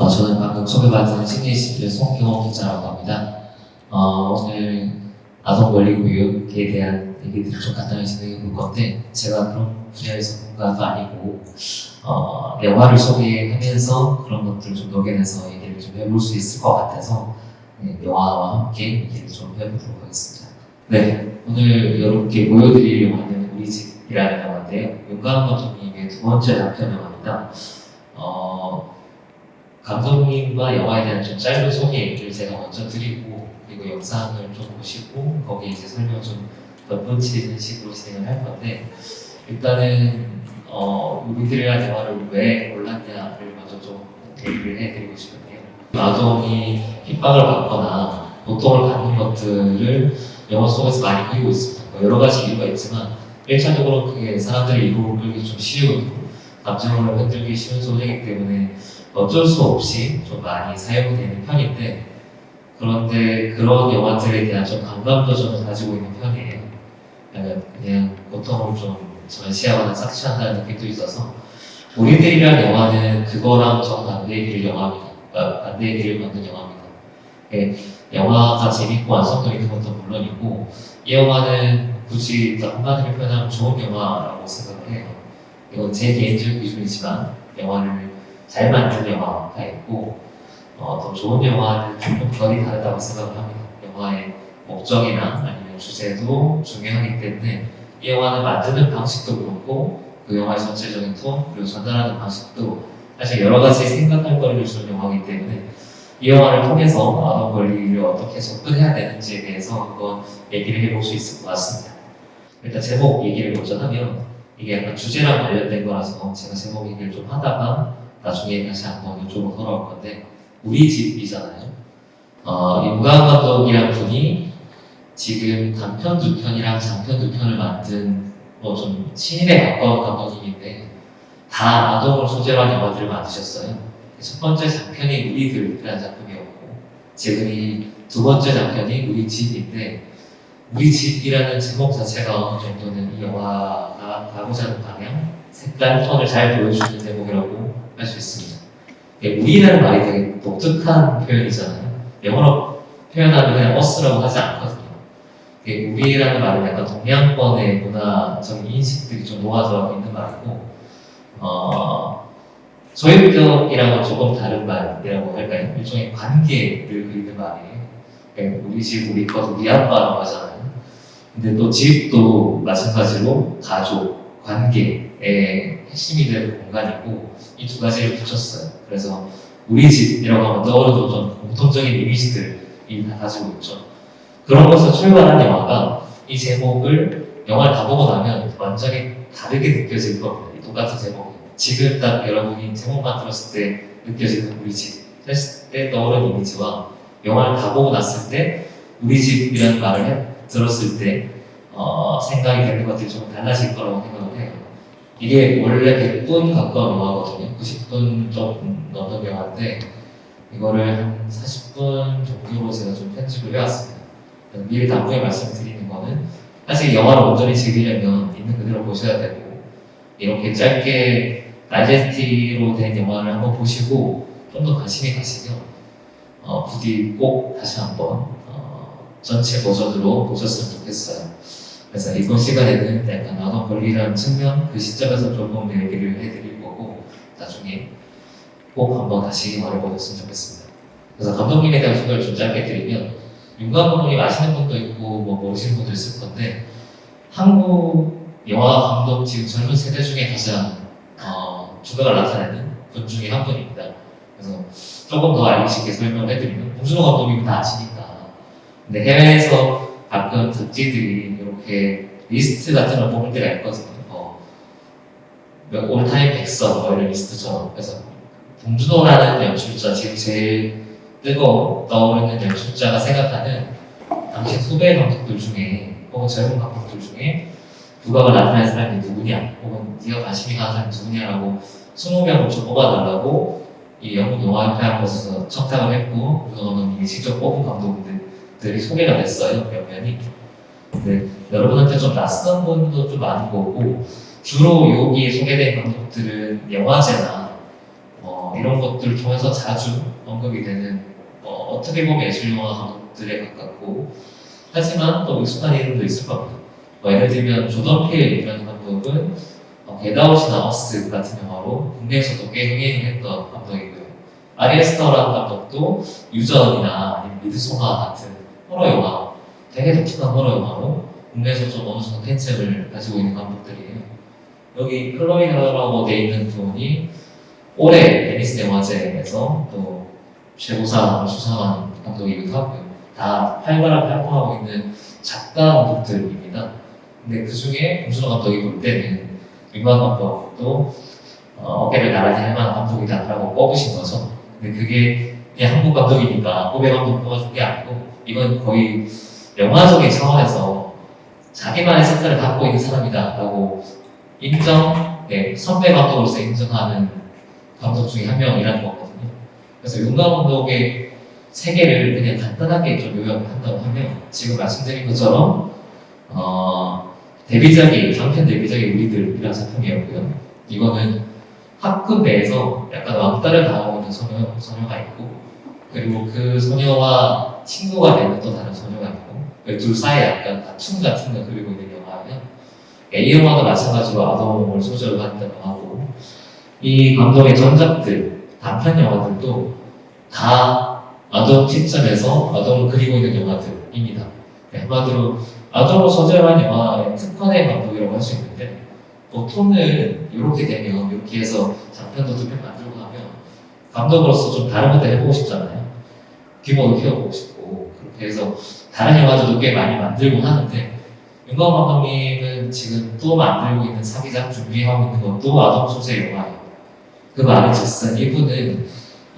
어, 저는 방금 소개받은 신예시대 송경호 기자라고 합니다. 어, 오늘 아동 권리 교육에 대한 얘기들을 좀 간단히 진행해 볼 건데 제가 그런 분야에서 전문가도 아니고 어, 영화를 소개하면서 그런 것들을 좀 녹여내서 얘기를 좀 해볼 수 있을 것 같아서 네, 영화와 함께 얘기를 좀 해보도록 하겠습니다. 네, 오늘 여러분께 보여드릴 영화는 우리 집이라는 영화인데요. 윤가은 감독님의 두 번째 단편 영화입니다. 어, 감독님과 영화에 대한 좀 짧은 소개를 제가 먼저 드리고 그리고 영상을 좀 보시고 거기에 이제 설명 좀 덧붙이는 식으로 진행을 할 건데 일단은 어, 우리들이란 영화를 왜 골랐냐를 먼저 좀 얘기를 해드리고 싶은데요. 아동이 핍박을 받거나 고통을 갖는 것들을 영화 속에서 많이 그리고 있습니다. 뭐 여러 가지 이유가 있지만 1차적으로 그게 사람들의 이목을 끌기 좀 쉬운 감정을 흔들기 쉬운 소재이기 때문에 어쩔 수 없이 좀 많이 사용되는 편인데 그런데 그런 영화들에 대한 좀 감감도 좀 가지고 있는 편이에요. 그냥, 그냥 고통을 좀 전시하거나 착취한다는 느낌도 있어서 우리들이란 영화는 그거랑 정반대의 길을 영화입니다. 아, 반대의 길을 만든 영화입니다. 예, 영화가 재밌고 있는 것도 물론이고 이 영화는 굳이 또 한마디로 표현하면 좋은 영화라고 생각을 해요. 이건 제 개인적 기준이지만 영화를 잘 만든 영화가 있고 어, 더 좋은 영화는 조금 결이 다르다고 생각을 합니다. 영화의 목적이나 아니면 주제도 중요하기 때문에 이 영화는 만드는 방식도 그렇고 그 영화의 전체적인 톤 그리고 전달하는 방식도 사실 여러 가지 생각할 거리를 주는 영화이기 때문에 이 영화를 통해서 아동 권리를 어떻게 접근해야 되는지에 대해서 한번 얘기를 해볼 수 있을 것 같습니다. 일단 제목 얘기를 먼저 하면 이게 약간 주제랑 관련된 거라서 제가 제목 얘기를 좀 하다가 나중에 다시 한번 이쪽으로 돌아올 건데 우리 집이잖아요. 어, 윤가은 감독이란 분이 지금 단편 두 편이랑 장편 두 편을 만든 뭐 좀 신인에 가까운 감독님인데 다 아동을 소재로 한 영화들을 만드셨어요. 첫 번째 장편이 우리들이라는 작품이었고 지금 이 두 번째 장편이 우리 집인데 우리 집이라는 제목 자체가 어느 정도는 이 영화가 가고자 하는 방향, 색깔, 톤을 잘 보여주는 제목이라고 할 수 있습니다. 예, 우리라는 말이 되게 독특한 표현이잖아요. 영어로 표현하면 그냥 us라고 하지 않거든요. 예, 우리라는 말은 약간 동양권의 문화적인 인식들이 좀 녹아들어 있는 말이고, 어, 소유격이랑은 조금 다른 말이라고 할까요? 일종의 관계를 그리는 말이에요. 예, 우리 집, 우리 것, 우리 아빠라고 하잖아요. 근데 또 집도 마찬가지로 가족, 관계의 핵심이 되는 공간이고 이 두 가지를 붙였어요. 그래서 우리 집이라고 하면 떠오르는 좀 공통적인 이미지들이 다 가지고 있죠. 그런 것에서 출발한 영화가 이 제목을 영화를 다 보고 나면 완전히 다르게 느껴질 겁니다. 이 똑같은 제목이. 지금 딱 여러분이 제목만 들었을 때 느껴지는 우리 집 했을 때 떠오르는 이미지와 영화를 다 보고 났을 때 우리 집이라는 말을 해, 들었을 때 어, 생각이 되는 것들이 좀 달라질 거라고 생각을 해요. 이게 원래 100분 가까운 영화거든요. 90분 좀 넘는 영화인데 이거를 한 40분 정도로 제가 좀 편집을 해왔습니다. 미리 당부에 말씀드리는 거는 사실 영화를 온전히 즐기려면 있는 그대로 보셔야 되고 이렇게 짧게 다이제스티로 된 영화를 한번 보시고 좀 더 관심이 가시면 어, 부디 꼭 다시 한번 어, 전체 버전으로 보셨으면 좋겠어요. 그래서 이번 시간에는 약간 아동 권리라는 측면 그 시점에서 조금 얘기를 해드릴 거고 나중에 꼭 한번 다시 말해보셨으면 좋겠습니다. 그래서 감독님에 대한 소개를 좀 짧게 드리면 윤관 감독님 아시는 분도 있고 뭐 모르시는 분도 있을 건데 한국 영화 감독 지금 젊은 세대 중에 가장 어, 주각을 나타내는 분 중에 한 분입니다. 그래서 조금 더 알기 쉽게 설명을 해드리면 봉준호 감독님은 다 아시니까 근데 해외에서 가끔 잡지들이 이렇게 리스트 같은 걸 뽑을 때가 있거든요. 어, all time 백선 뭐 이런 리스트처럼. 그래서 봉준호라는 연출자 지금 제일 뜨거운 떠오르는 연출자가 생각하는 당시 후배 감독들 중에 혹은 젊은 감독들 중에 두각을 나타낸 사람이 누구냐? 혹은 네가 관심이 가는 사람이 누구냐라고 20명을 좀 뽑아달라고 이 영국 영화협회 곳에서 청탁을 했고 우선 감독님이 직접 뽑은 감독들이 소개가 됐어요 몇 면이 근데 여러분한테 좀 낯선 분도 좀 많은 거고 주로 여기 소개된 감독들은 영화제나 어, 이런 것들을 통해서 자주 언급이 되는 어, 어떻게 보면 예술 영화 감독들에 가깝고 하지만 또 익숙한 이름도 있을 겁니다. 뭐 예를 들면 조던 필이라는 감독은 어, 겟아웃이나 어스 같은 영화로 국내에서도 꽤 흥행을 했던 감독이고요. 아리 애스터라는 감독도 유전이나 미드소마 같은 호러 영화, 되게 독특한 호러 영화로 국내에서 좀 어느 정도 팬층을 가지고 있는 감독들이에요. 여기 클로이 자오라고 돼 있는 분이 올해 베니스 영화제에서 또 최고상을 수상한 감독이기도 하고요. 다 활발하게 활동하고 있는 작가 감독들입니다. 근데 그 중에 봉준호 감독이 볼 때는 윤관 감독도 어, 어깨를 나란히 할 만한 감독이다라고 꼽으신 거죠. 근데 그게 그냥 한국 감독이니까 후배 감독 뽑아준 게 아니고 이건 거의 영화적인 차원에서 자기만의 색깔을 갖고 있는 사람이다 라고 인정, 네, 선배 감독으로서 인정하는 감독 중에 한 명이라는 거거든요. 그래서 윤관 감독의 세계를 그냥 간단하게 좀 요약을 한다고 하면 지금 말씀드린 것처럼 어, 데뷔작이 장편 데뷔작이 우리들이라는 작품이었고요. 이거는 학급 내에서 약간 왕따를 당하고 있는 소녀, 소녀가 있고 그리고 그 소녀와 친구가 되는 또 다른 소녀가 있고 그 둘 사이에 약간 다툼 같은 걸 그리고 있는 영화예요. 이 영화도 마찬가지로 아동을 소재로 한 영화고 이 감독의 전작들, 단편 영화들도 다 아동 시점에서 아동을 그리고 있는 영화들입니다. 네, 한마디로 아동을 소재로 한 영화의 특화된 감독이라고 할 수 있는데 보통은 이렇게 되면 이렇게 해서 장편도 두 편 만들고 하면 감독으로서 좀 다른 것도 해보고 싶잖아요. 규모도 키워보고 싶고 그렇게 해서 다른 영화들도 꽤 많이 만들고 하는데 윤광 감독님은 지금 또 만들고 있는 사기작 준비하고 있는 것도 아동 소재 영화예요. 그 말은 즉슨 이분은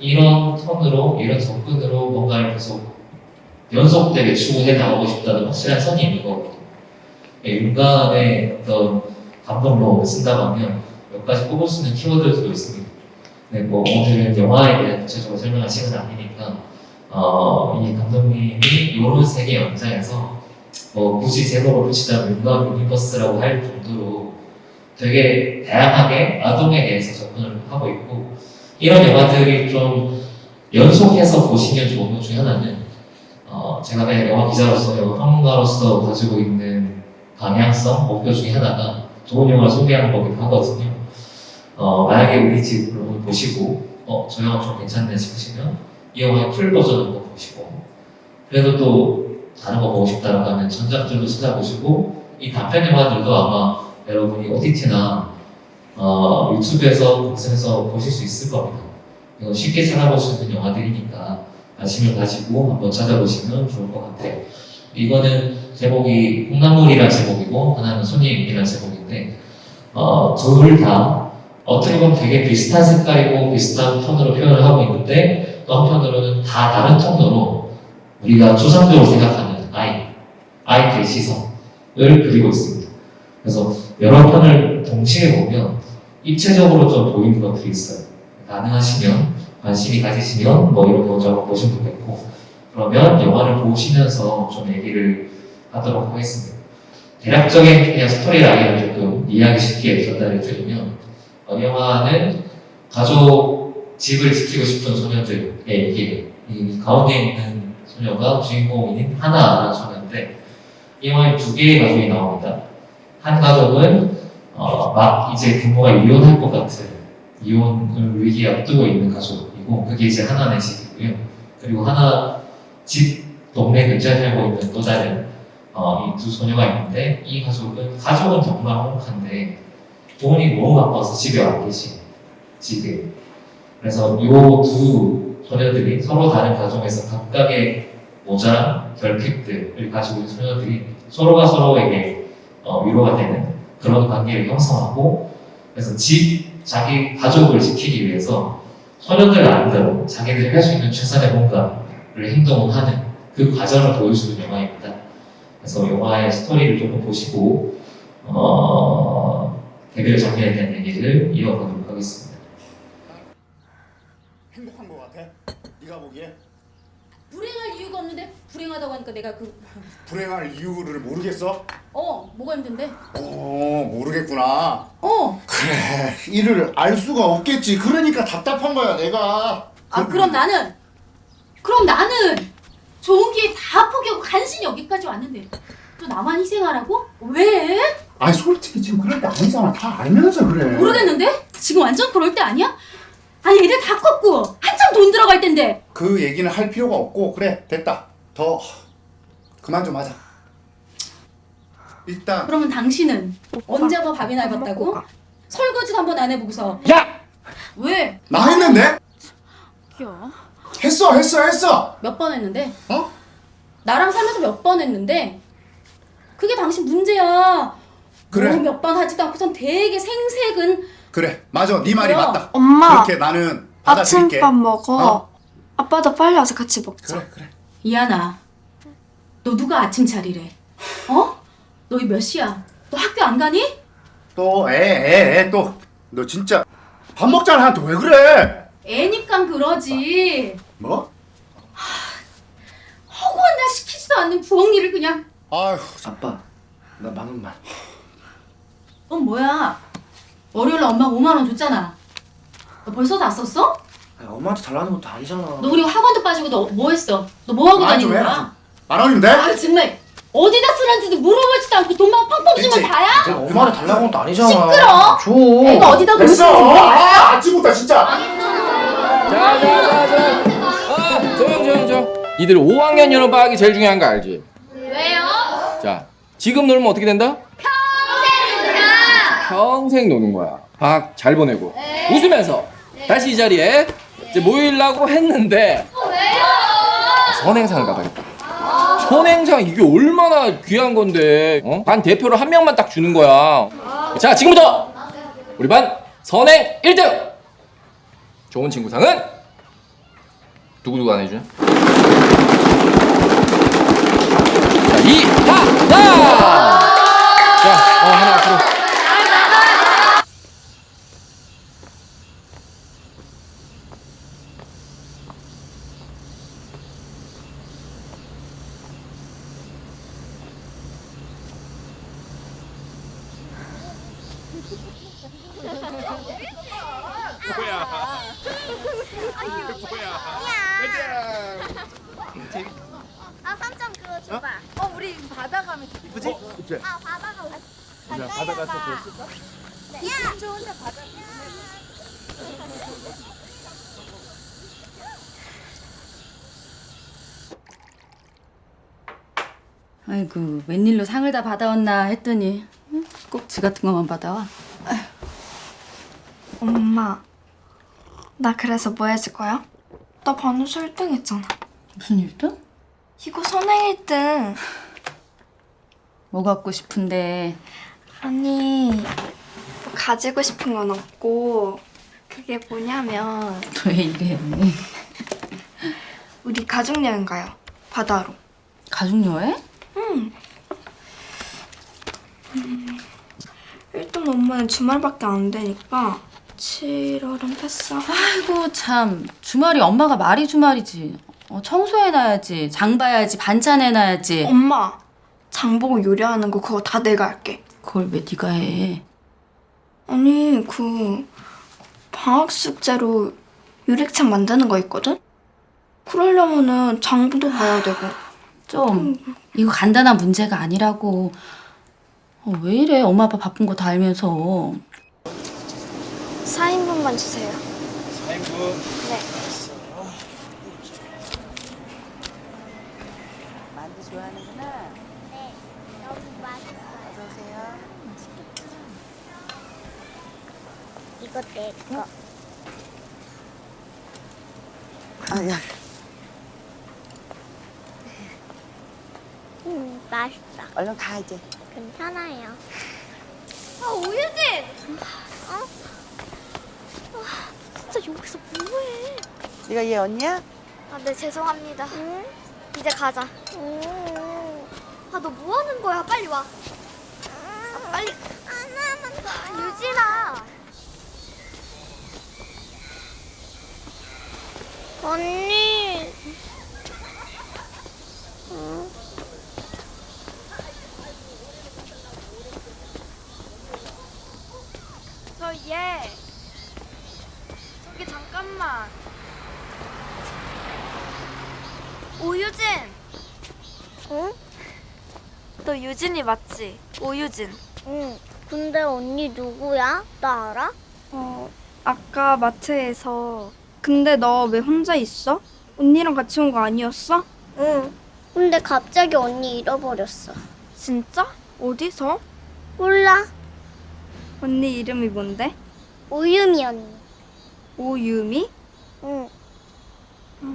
이런 톤으로 이런 접근으로 뭔가를 계속 연속되게 추구해 나가고 싶다는 확실한 선이 있는 거거든요. 예, 윤가은의 어떤 감독로 쓴다고 하면 몇 가지 꼽을 수 있는 키워드들도 있습니다. 네, 뭐 오늘은 영화에 대한 구체적으로 설명할 시간은 아니니까 어, 이 감독님이 이런 세계 연장에서 뭐 굳이 제목을 붙이자면 윤가은 universe라고 할 정도로 되게 다양하게 아동에 대해서 접근을 하고 있고 이런 영화들이 좀 연속해서 보시면 좋은 것 중에 하나는 어, 제가 그냥 영화 기자로서 영화 평론가로서 가지고 있는 방향성 목표 중에 하나가 좋은 영화를 소개하는 거기도 하거든요. 어, 만약에 우리 집을 보시고 어, 저 영화 좀 괜찮네 싶으시면 이 영화의 풀 버전을 한번 보시고 그래도 또 다른 거 보고 싶다라고 하면 전작들도 찾아보시고 이 단편 영화들도 아마 여러분이 OTT나 어, 유튜브에서 검색해서 보실 수 있을 겁니다. 이거 쉽게 찾아볼 수 있는 영화들이니까 관심을 가지고 한번 찾아보시면 좋을 것 같아요. 이거는 제목이 콩나물이라는 제목이고 하나는 손님이라는 제목인데 어, 둘 다 어떻게 보면 되게 비슷한 색깔이고 비슷한 톤으로 표현을 하고 있는데 또 한편으로는 다 다른 톤으로 우리가 추상적으로 생각하는 아이, 아이의 시선을 그리고 있습니다. 그래서 여러 편을 동시에 보면 입체적으로 좀 보이는 것들이 있어요. 가능하시면 관심이 가지시면 뭐 이런 거좀 보시면 좋겠고 그러면 영화를 보시면서 좀 얘기를 하도록 하겠습니다. 대략적인 그냥 스토리 라인을 조금 이해하기 쉽게 전달해 드리면 어, 이 영화는 가족 집을 지키고 싶은 소녀들의 얘기예요. 이 가운데 있는 소녀가 주인공인 하나라는 소녀인데 이 영화에 두 개의 가족이 나옵니다. 한 가족은 어, 막 이제 부모가 이혼할 것 같은 이혼을 위기에 앞두고 있는 가족이고 그게 이제 하나의 집이고요. 그리고 하나 집 동네 근처에 살고 있는 또 다른 어, 이두 소녀가 있는데 이 가족은 가족은 정말 행복한데 돈이 너무 바빠서 집에 와 계신 집에 그래서 이 두 소녀들이 서로 다른 가정에서 각각의 모자란 결핍들을 가지고 있는 소녀들이 서로가 서로에게 어, 위로가 되는 그런 관계를 형성하고 그래서 집 자기 가족을 지키기 위해서 소녀들 나름대로 자기들이 할 수 있는 최선의 뭔가를 행동을 하는 그 과정을 보여주는 영화입니다. 그래서 영화의 스토리를 조금 보시고 어, 개별 장면에 대한 얘기를 이어가도록 하겠습니다. 네가 보기에? 불행할 이유가 없는데 불행하다고 하니까 내가 그 불행할 이유를 모르겠어? 어, 뭐가 힘든데? 어 모르겠구나 어. 그래 이를 알 수가 없겠지 그러니까 답답한 거야 내가 아, 그럼 나는 그럼 나는 좋은 기회 다 포기하고 간신히 여기까지 왔는데 또 나만 희생하라고? 왜? 아니 솔직히 지금 그럴 때 아니잖아 다 알면서 그래 모르겠는데? 지금 완전 그럴 때 아니야? 아니 애들 다 컸고 한참 돈 들어갈 텐데 그 얘기는 할 필요가 없고 그래 됐다 더 그만 좀 하자 일단 그러면 당신은 언제 한번 밥이나 해봤다고? 설거지도 한 번 안 해보고서 야! 왜? 나 했는데? 귀여워 했어 했어 했어 몇 번 했는데? 어? 나랑 살면서 몇 번 했는데 그게 당신 문제야 그래. 몇 번 하지도 않고선 되게 생색은 그래 맞아 네 말이 뭐야? 맞다 엄마 그렇게 나는 받아들일게 아침밥 먹어. 어? 아빠도 빨리 와서 같이 먹자. 그래 그래 이하나 너 누가 아침 차리래? 어? 너몇 시야? 너 학교 안 가니? 또 애 애 애 또 너 진짜 밥 먹자는 한테 왜 그래 애니까 그러지 뭐? 허구한 날 시키지도 않는 부엌 일을 그냥 아휴 아빠 나 만 원만 어 뭐야 월요일날 엄마가 5만 원 줬잖아 너 벌써 다 썼어? 아니, 엄마한테 달라는 것도 아니잖아 너 우리 학원도 빠지고 너 뭐 했어? 너 뭐 하고 아, 좀 다니는 거야? 만 원이면 돼? 아 정말 어디다 쓰는지도 물어보지도 않고 돈만 펑펑 주면? 다야? 내가 엄마한테 달라는 것도 아니잖아 시끄러! 줘 내가 어디다 쓰는지 몰라? 아 아침부터 진짜 자자자자 아 조용 조용 조용 니들 5학년 여름 방학이 제일 중요한 거 알지? 왜요? 자 지금 놀면 어떻게 된다? 평생 노는 거야. 방학 잘 보내고. 웃으면서. 다시 이 자리에 이제 모이려고 했는데 선행상을 가봐야겠다. 선행상 이게 얼마나 귀한 건데. 어? 반 대표로 한 명만 딱 주는 거야. 자 지금부터 우리 반 선행 1등. 좋은 친구상은 누구누구 안 해주냐? 자, 이하나! 자, 어, 하나 앞으로. 아 삼촌 그거 줘봐. 어 우리 바다 가면 이쁘지? 아 바다 가면. 자 바다 가서 보실까? 야 삼촌 혼자 바다. 아이고 받아왔나 했더니 응? 꼭지 같은 것만 받아와 엄마, 나 그래서 뭐 해줄 거야? 나 반에서 1등 했잖아. 무슨 일도? 이거 선행 1등. 뭐 갖고 싶은데 아니, 뭐 가지고 싶은 건 없고 그게 뭐냐면 왜 이래 우리 가족 여행 가요. 바다로. 가족여행? 일단 엄마는 주말밖에 안 되니까 7월은 패스. 아이고 참. 주말이 엄마가 말이 주말이지. 어, 청소해놔야지 장 봐야지 반찬 해놔야지. 엄마, 장 보고 요리하는 거 그거 다 내가 할게. 그걸 왜 네가 해? 아니 그 방학 숙제로 유리창 만드는 거 있거든? 그러려면은 장부도 봐야 되고. 좀 이거 간단한 문제가 아니라고 어, 왜 이래 엄마 아빠 바쁜 거 다 알면서 4인분만 주세요 4인분. 네 만두 좋아하는구나. 네. 너무 맛있어. 어서 오세요. 이거 내 거. 아 야. 음 맛있다. 얼른 가 이제. 괜찮아요. 아 오유진. 어? 아, 진짜 여기서 뭐해? 네가 얘 언니야? 아, 네 죄송합니다. 이제 가자. 아, 너 뭐 하는 거야? 빨리 와. 아, 빨리. 유진아. 언니. 예. 저기 잠깐만. 오유진. 응? 너 유진이 맞지? 오유진. 응. 근데 언니 누구야? 나 알아? 어, 아까 마트에서. 근데 너 왜 혼자 있어? 언니랑 같이 온 거 아니었어? 응. 근데 갑자기 언니 잃어버렸어. 진짜? 어디서? 몰라. 언니 이름이 뭔데? 오유미 언니. 오유미? 응. 저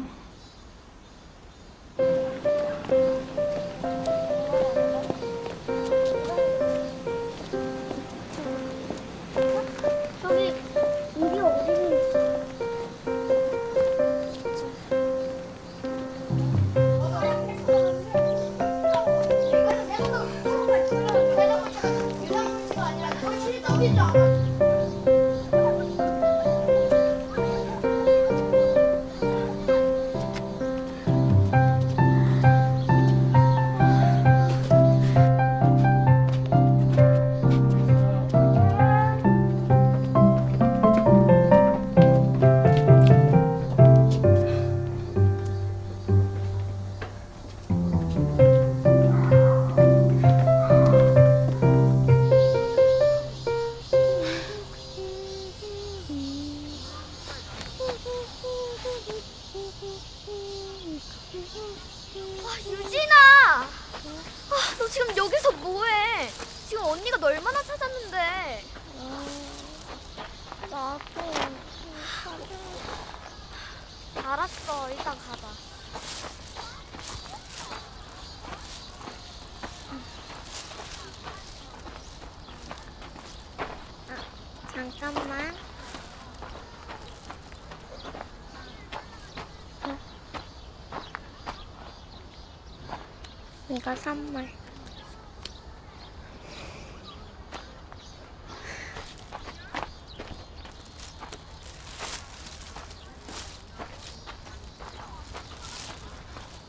이거 선물.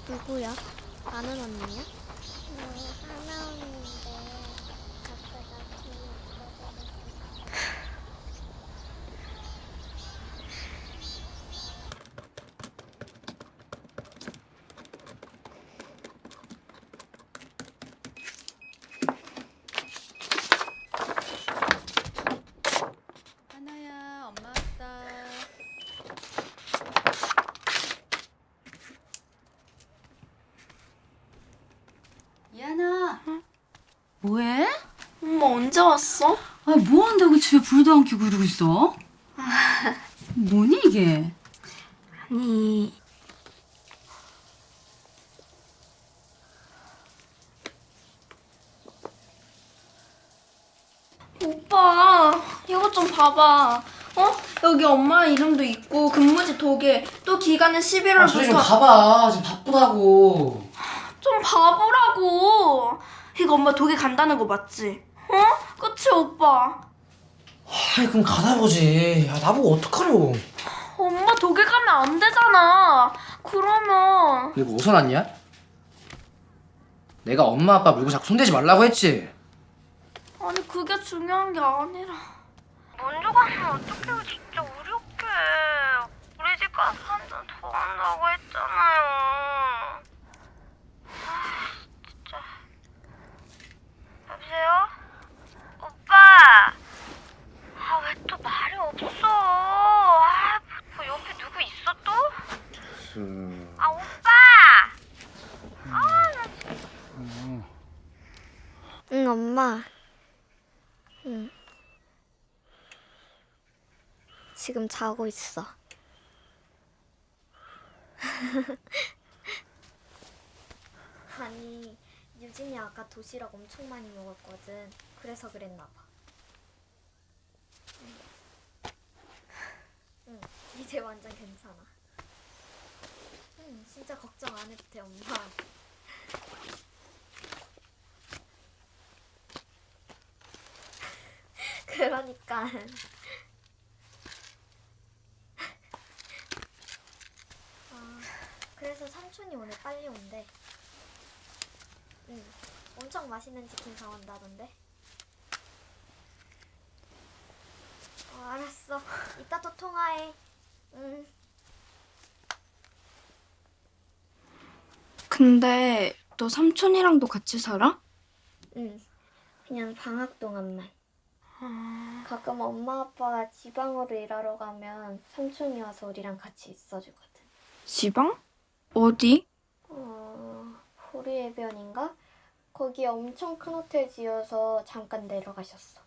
누구야? 아는 언니야? 하나 언니인데 아까 나 뒤에 하나야, 엄마 왔다. 이하나. 뭐해? 엄마 왔어? 아, 뭐 한다고 집에 불도 안 켜고 이러고 있어? 뭐니 이게? 아니. 오빠, 이것 좀 봐봐. 어? 여기 엄마 이름도 있고 근무지 도개 또 기간은 11월부터 아, 소리 좀 가봐. 지금 바쁘다고. 좀 봐보라고. 이거 엄마 독일 간다는 거 맞지? 어? 그치 오빠? 아이 그럼 가다 보지. 야 나보고 어떡하려고. 엄마 독일 가면 안 되잖아. 그러면 그리고 어디서 났냐? 내가 엄마 아빠 물고 자꾸 손대지 말라고 했지. 아니 그게 중요한 게 아니라. 먼저 가면 어떡해요, 진짜 우리 어떡해. 우리 집 가서 한 잔 더 한다고 했잖아요. 아, 진짜. 여보세요? 오빠! 아, 왜 또 말이 없어? 아, 뭐 옆에 누구 있어 또? 아, 오빠! 응, 엄마. 응. 지금 자고 있어. 아니, 유진이 아까 도시락 엄청 많이 먹었거든. 그래서 그랬나 봐. 응, 이제 완전 괜찮아. 응, 진짜 걱정 안 해도 돼, 엄마. 그러니까. 아, 삼촌이 오늘 빨리 온대. 응, 엄청 맛있는 치킨 사온다던데. 어, 알았어. 이따 또 통화해. 응. 근데 너 삼촌이랑도 같이 살아? 응. 그냥 방학 동안만. 가끔 엄마 아빠가 지방으로 일하러 가면 삼촌이 와서 우리랑 같이 있어주거든. 지방? 어디? 어, 호리해변인가? 거기 엄청 큰 호텔 지어서 잠깐 내려가셨어.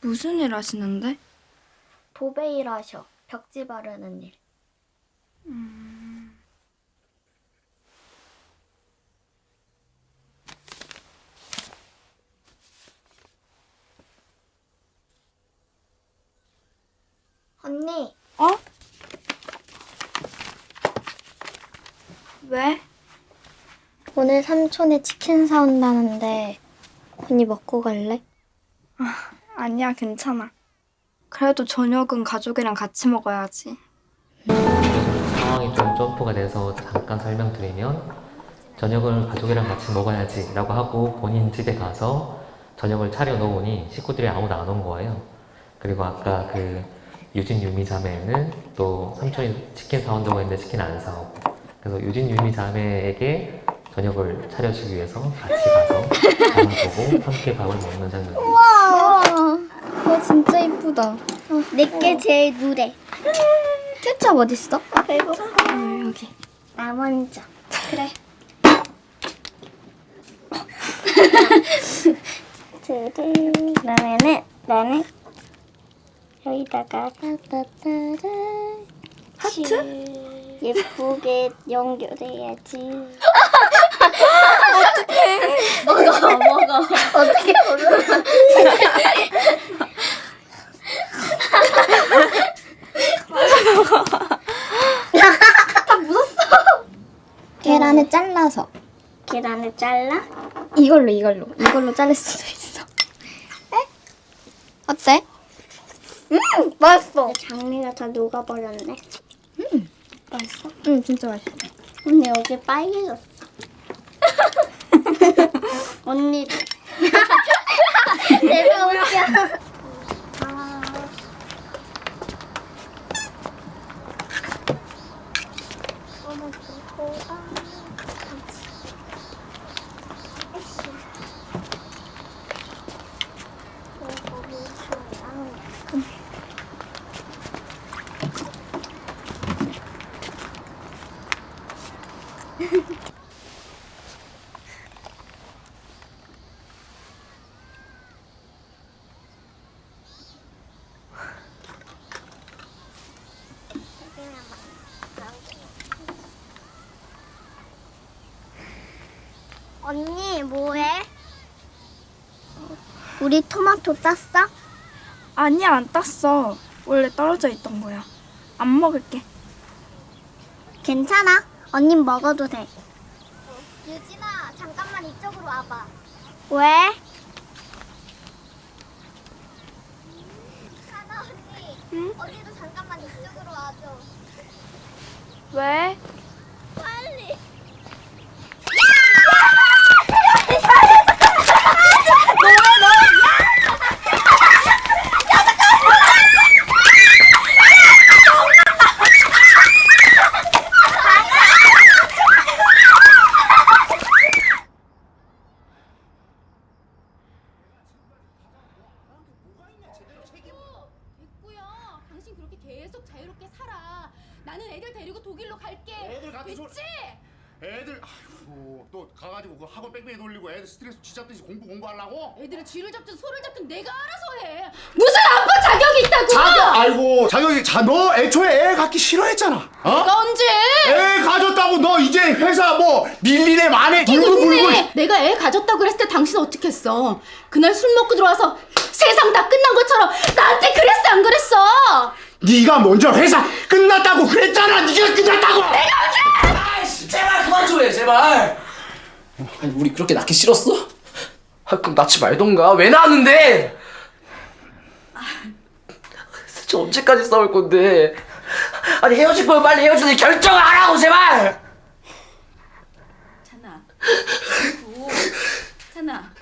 무슨 일 하시는데? 도배 일 하셔. 벽지 바르는 일. 언니, 어? 왜? 오늘 삼촌이 치킨 사온다는데 언니 먹고 갈래? 아니야, 괜찮아. 그래도 저녁은 가족이랑 같이 먹어야지. 상황이 좀 점프가 돼서 잠깐 설명드리면 저녁을 가족이랑 같이 먹어야지 라고 하고 본인 집에 가서 저녁을 차려 놓으니 식구들이 아무도 안 온 거예요 그리고 아까 그 유진 유미 자매는 또 삼촌이 치킨 사온다고 했는데 치킨 안 사오고 그래서 유진 유미 자매에게 저녁을 차려주기 위해서 같이 가서 밥을 보고 함께 밥을 먹는 장면입니다 와, 와 진짜 이쁘다. 내게 제일 누래. 케첩 어딨어? 배고파. 여기. 나 먼저. 그래. 둘, 그러면은 나는 여기다가 따따따라 하트? 예쁘게 연결해야지. 어떡해. 먹어, 먹어. 어떻게 먹어? 계란을 잘라서 계란을 잘라? 이걸로 이걸로 이걸로 자를 수도 있어 에? 어때? 음 맛있어 장미가 다 녹아버렸네 음 응 진짜 맛있어 근데 여기 빨개졌어. 언니도 내가 웃겨 아. 어머 좋고 아 언니 뭐해? 우리 토마토 땄어? 아니야, 안 땄어. 원래 떨어져 있던 거야. 안 먹을게. 괜찮아. 언니 먹어도 돼. 유진아, 잠깐만 이쪽으로 와봐. 왜? 하나 언니. 응? 언니도 잠깐만 이쪽으로 와줘. 왜? 빨리. 됐고요. 당신 그렇게 계속 자유롭게 살아. 나는 애들 데리고 독일로 갈게. 애들 같이 됐지? 놀- 애들 아이고 또 가가지고 그 학원 뺑뺑이 돌리고 애들 스트레스 쥐잡듯이 공부 공부하려고? 애들을 쥐를 잡든 소를 잡든 내가 알아서 해. 무슨 아빠 자격이 있다고? 자격 아이고 자격이 자너 애초에 애 갖기 싫어했잖아 어? 내가 언제? 애 가졌다고 너 이제 회사 뭐 밀리네 마네 불고 불고 근데 내가 애 가졌다고 그랬을 때 당신 어떻게 했어? 그날 술 먹고 들어와서 세상 다 끝난 것처럼 나한테 그랬어 안 그랬어? 네가 먼저 회사 끝났다고 그랬잖아 네가 끝났다고 아이씨, 제발 그만 좀 해, 제발. 아니, 우리 그렇게 낳기 싫었어? 아, 그럼 낳지 말던가. 왜 낳았는데? 진짜 언제까지 싸울 건데? 아니, 헤어질 거면 빨리 헤어지는 결정을 하라고, 제발! 그리고 찬아.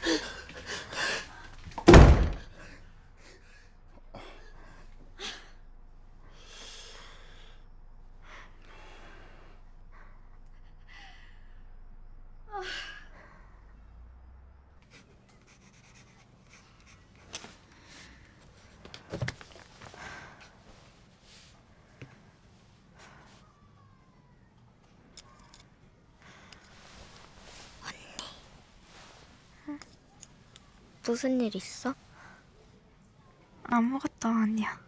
무슨 일 있어? 아무것도 아니야.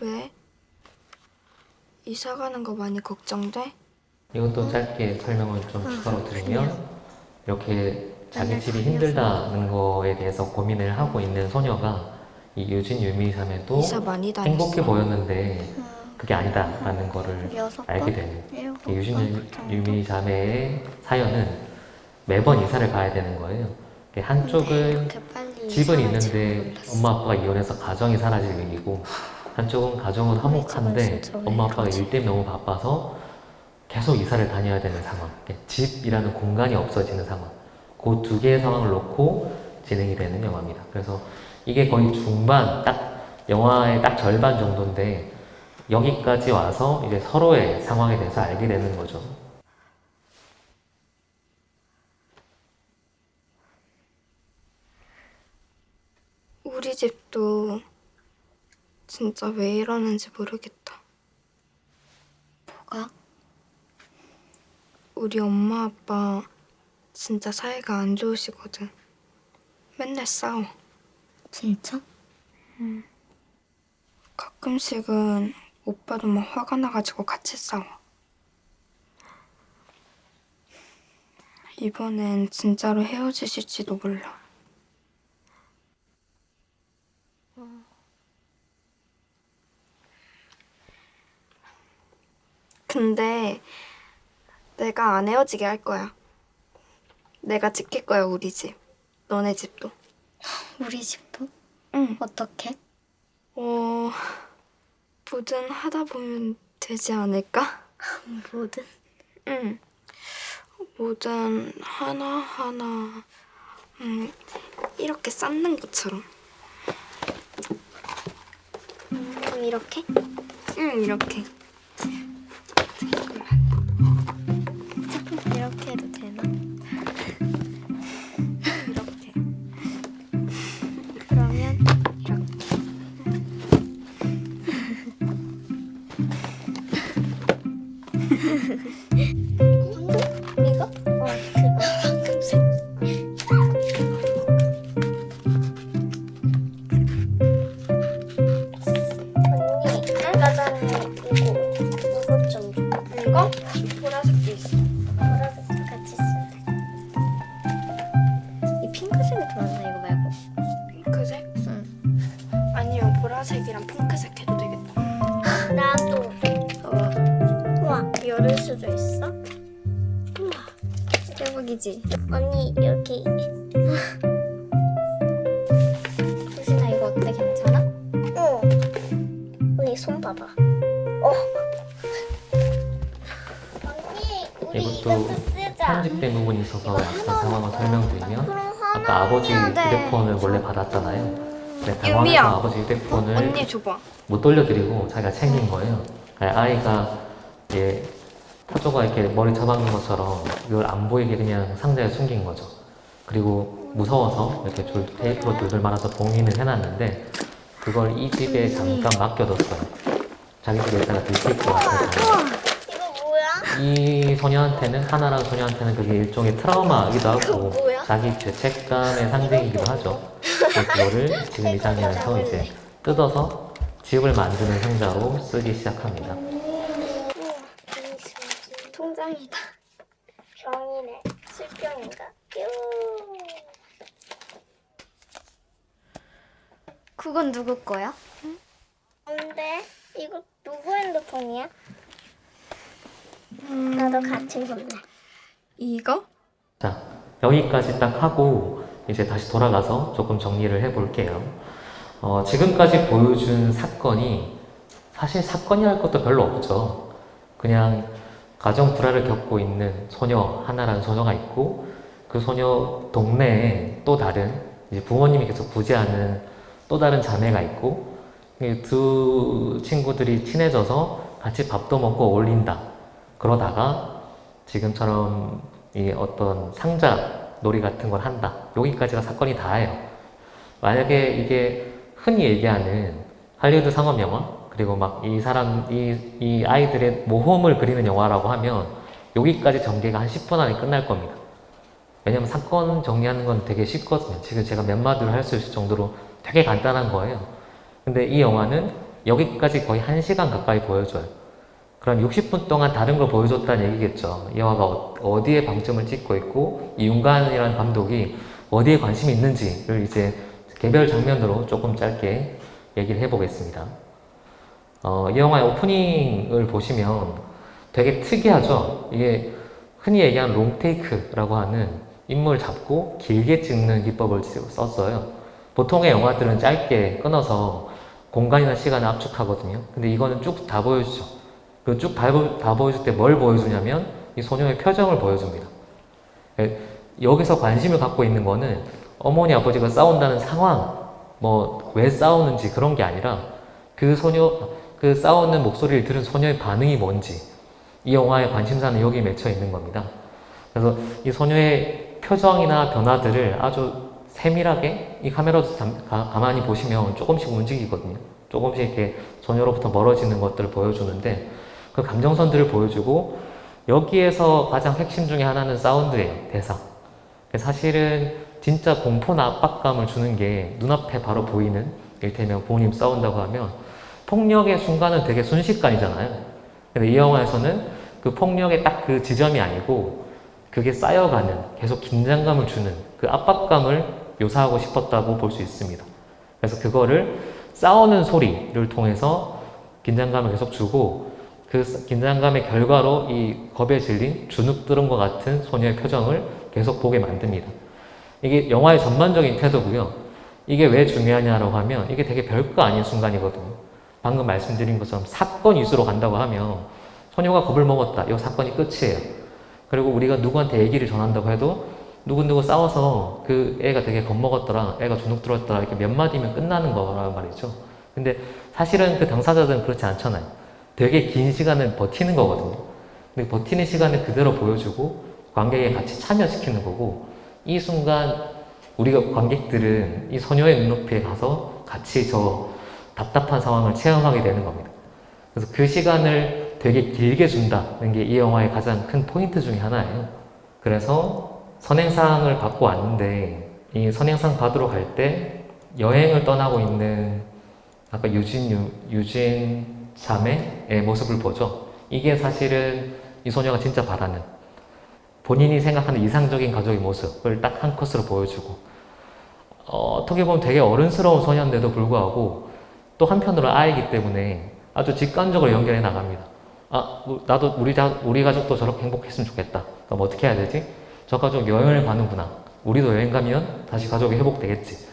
왜? 이사 가는 거 많이 걱정돼? 이것도 짧게 설명을 좀 추가로 드리면 이렇게 자기 집이 힘들다는 거에 대해서 고민을 하고 있는 소녀가 이 유진 유미삼에도. 행복해 보였는데 그게 아니다라는 거를 알게 번? 되는 이 유진 번 정도. 유미 자매의 사연은 매번 이사를 가야 되는 거예요. 한쪽은 집은 있는데. 엄마 아빠가 이혼해서 가정이 사라질 위기고 한쪽은 가정은 화목한데 엄마 아빠가? 일 때문에 너무 바빠서 계속 이사를 다녀야 되는 상황. 이게 집이라는 공간이 없어지는 상황. 그 두 개의 상황을 놓고 진행이 되는 영화입니다. 그래서 이게 거의 중반 딱 영화의 딱 절반 정도인데 여기까지 와서 이제 서로의 상황에 대해서 알게 되는 거죠. 우리 집도 진짜 왜 이러는지 모르겠다. 뭐가? 우리 엄마 아빠 진짜 사이가 안 좋으시거든. 맨날 싸워. 진짜? 가끔씩은 오빠도 막 화가 나가지고 같이 싸워. 이번엔 진짜로 헤어지실지도 몰라. 근데 내가 안 헤어지게 할 거야. 내가 지킬 거야, 우리 집. 너네 집도. 우리 집도? 응. 어떻게? 어, 뭐든 하다 보면 되지 않을까? 뭐든. 응. 뭐든 하나하나, 음, 이렇게 쌓는 것처럼. 음, 이렇게? 응, 이렇게. 이렇게 해도 되나? 이렇게. 그러면 이렇게. 이거? 어, 수도 있어? 우와. 대박이지? 언니, 여기. 수진아, 이거 어때? 괜찮아? 응. 언니, 손 봐봐. 어. 언니, 우리 이것도. 편집된 부분이 있어서 약간 상황을 설명드리면 아까 아버지. 휴대폰을 원래 받았잖아요. 당황해서 아버지 휴대폰을 줘봐. 못 돌려드리고 자기가 챙긴 거예요. 아이가 이제 타조가 이렇게 머리 잡아놓은 것처럼 이걸 안 보이게 그냥 상자에 숨긴 거죠. 그리고 무서워서 이렇게 줄, 테이프로 돌돌 말아서 봉인을 해놨는데 그걸 이 집에 잠깐 맡겨뒀어요. 자기 집에 있다가 들킬 것 같아서. 이 소녀한테는 하나라는 소녀한테는 그게 일종의 트라우마이기도 하고? 자기 죄책감의 상징이기도 하죠. 그거를 지금 이 장면에서 이제 뜯어서 집을 만드는 상자로 쓰기 시작합니다. 통장이다. 병이네. 술병인가? 뾰. 그건 누구 거야? 근데 이거 누구 핸드폰이야? 나도 같이 볼래. 이거? 자, 여기까지 딱 하고 이제 다시 돌아가서 조금 정리를 해볼게요. 어, 지금까지 보여준 사건이 사실 사건이랄 것도 별로 없죠. 그냥 가정 불화를 겪고 있는 소녀 하나라는 소녀가 있고 그 소녀 동네에 또 다른 이제 부모님이 계속 부재하는 또 다른 자매가 있고 이두 친구들이 친해져서 같이 밥도 먹고 어울린다. 그러다가 지금처럼 이 어떤 상자 놀이 같은 걸 한다. 여기까지가 사건이 다예요. 만약에 이게 흔히 얘기하는 할리우드 상업 영화 그리고 막 이 사람 이, 이 아이들의 모험을 그리는 영화라고 하면 여기까지 전개가 한 10분 안에 끝날 겁니다. 왜냐면 사건 정리하는 건 되게 쉽거든요. 지금 제가 몇 마디로 할 수 있을 정도로 되게 간단한 거예요. 근데 이 영화는 여기까지 거의 1시간 가까이 보여줘요. 그럼 60분 동안 다른 걸 보여줬다는 얘기겠죠. 이 영화가 어- 어디에 방점을 찍고 있고 이 윤관이라는 감독이 어디에 관심이 있는지를 이제 개별 장면으로 조금 짧게 얘기를 해보겠습니다. 어, 이 영화의 오프닝을 보시면 되게 특이하죠. 이게 흔히 얘기하는 롱테이크라고 하는 인물 잡고 길게 찍는 기법을 썼어요. 보통의 영화들은 짧게 끊어서 공간이나 시간을 압축하거든요. 근데 이거는 쭉 다 보여주죠. 그 쭉 다 보여줄 때 뭘 보여주냐면 이 소녀의 표정을 보여줍니다. 예, 여기서 관심을 갖고 있는 거는 어머니 아버지가 싸운다는 상황, 뭐 왜 싸우는지 그런 게 아니라 그 소녀, 그 싸우는 목소리를 들은 소녀의 반응이 뭔지 이 영화의 관심사는 여기에 맺혀 있는 겁니다. 그래서 이 소녀의 표정이나 변화들을 아주 세밀하게 이 카메라도 잠- 가, 가만히 보시면 조금씩 움직이거든요. 조금씩 이렇게 소녀로부터 멀어지는 것들을 보여주는데 그 감정선들을 보여주고 여기에서 가장 핵심 중에 하나는 사운드예요. 대사. 사실은 진짜 공포나 압박감을 주는 게 눈앞에 바로 보이는 일테면 부모님 싸운다고 하면 폭력의 순간은 되게 순식간이잖아요. 근데 이 영화에서는 그 폭력의 딱 그 지점이 아니고 그게 쌓여가는 계속 긴장감을 주는 그 압박감을 묘사하고 싶었다고 볼 수 있습니다. 그래서 그거를 싸우는 소리를 통해서 긴장감을 계속 주고 그 긴장감의 결과로 이 겁에 질린 주눅들은 것 같은 소녀의 표정을 계속 보게 만듭니다. 이게 영화의 전반적인 태도고요. 이게 왜 중요하냐라고 하면 이게 되게 별거 아닌 순간이거든요. 방금 말씀드린 것처럼 사건 위주로 간다고 하면 소녀가 겁을 먹었다. 이 사건이 끝이에요. 그리고 우리가 누구한테 얘기를 전한다고 해도 누구누구 싸워서 그 애가 되게 겁먹었더라, 애가 주눅 들었더라 이렇게 몇 마디면 끝나는 거란 말이죠. 근데 사실은 그 당사자들은 그렇지 않잖아요. 되게 긴 시간을 버티는 거거든요. 근데 버티는 시간을 그대로 보여주고 관객에 같이 참여시키는 거고 이 순간 우리가 관객들은 이 소녀의 눈높이에 가서 같이 저 답답한 상황을 체험하게 되는 겁니다. 그래서 그 시간을 되게 길게 준다는 게 이 영화의 가장 큰 포인트 중에 하나예요. 그래서 선행상을 받고 왔는데 이 선행상 받으러 갈 때 여행을 떠나고 있는 아까 유진 유, 유진 자매의 모습을 보죠. 이게 사실은 이 소녀가 진짜 바라는 본인이 생각하는 이상적인 가족의 모습을 딱 한 컷으로 보여주고 어, 어떻게 보면 되게 어른스러운 소녀인데도 불구하고 또 한편으로 아이기 때문에 아주 직관적으로 연결해 나갑니다. 아, 뭐, 나도 우리, 자, 우리 가족도 저렇게 행복했으면 좋겠다. 그럼 어떻게 해야 되지? 저 가족 여행을 가는구나. 우리도 여행 가면 다시 가족이 회복되겠지.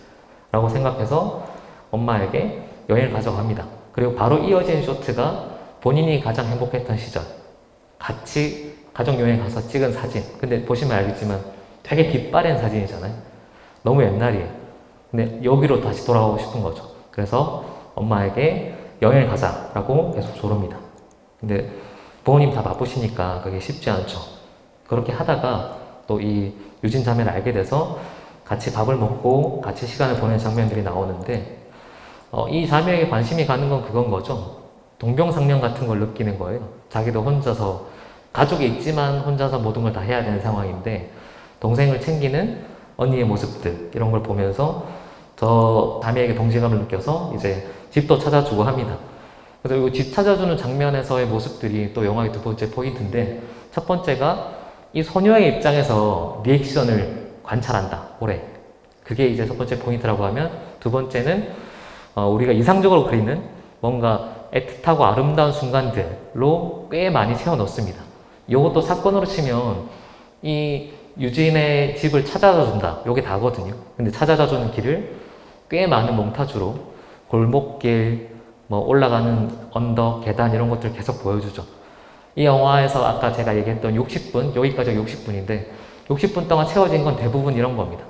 라고 생각해서 엄마에게 여행을 가져갑니다. 그리고 바로 이어진 쇼트가 본인이 가장 행복했던 시절. 같이 가족 여행 가서 찍은 사진. 근데 보시면 알겠지만 되게 빛바랜 사진이잖아요. 너무 옛날이에요. 근데 여기로 다시 돌아가고 싶은 거죠. 그래서 엄마에게 여행을 가자라고 계속 조릅니다. 근데 부모님 다 바쁘시니까 그게 쉽지 않죠. 그렇게 하다가 또 이 유진 자매를 알게 돼서 같이 밥을 먹고 같이 시간을 보내는 장면들이 나오는데 어, 이 자매에게 관심이 가는 건 그건 거죠. 동병상련 같은 걸 느끼는 거예요. 자기도 혼자서 가족이 있지만 혼자서 모든 걸 다 해야 되는 상황인데 동생을 챙기는 언니의 모습들 이런 걸 보면서 저 자매에게 동질감을 느껴서 이제 집도 찾아주고 합니다. 그래서 이 집 찾아주는 장면에서의 모습들이 또 영화의 두 번째 포인트인데 첫 번째가 이 소녀의 입장에서 리액션을 관찰한다. 오래. 그게 이제 첫 번째 포인트라고 하면 두 번째는 어, 우리가 이상적으로 그리는 뭔가 애틋하고 아름다운 순간들로 꽤 많이 채워 넣습니다. 이것도 사건으로 치면 이 유진의 집을 찾아다 준다. 요게 다거든요. 근데 찾아다 주는 길을 꽤 많은 몽타주로 골목길, 뭐 올라가는 언덕, 계단 이런 것들 계속 보여주죠. 이 영화에서 아까 제가 얘기했던 60분, 여기까지 60분인데 60분 동안 채워진 건 대부분 이런 겁니다.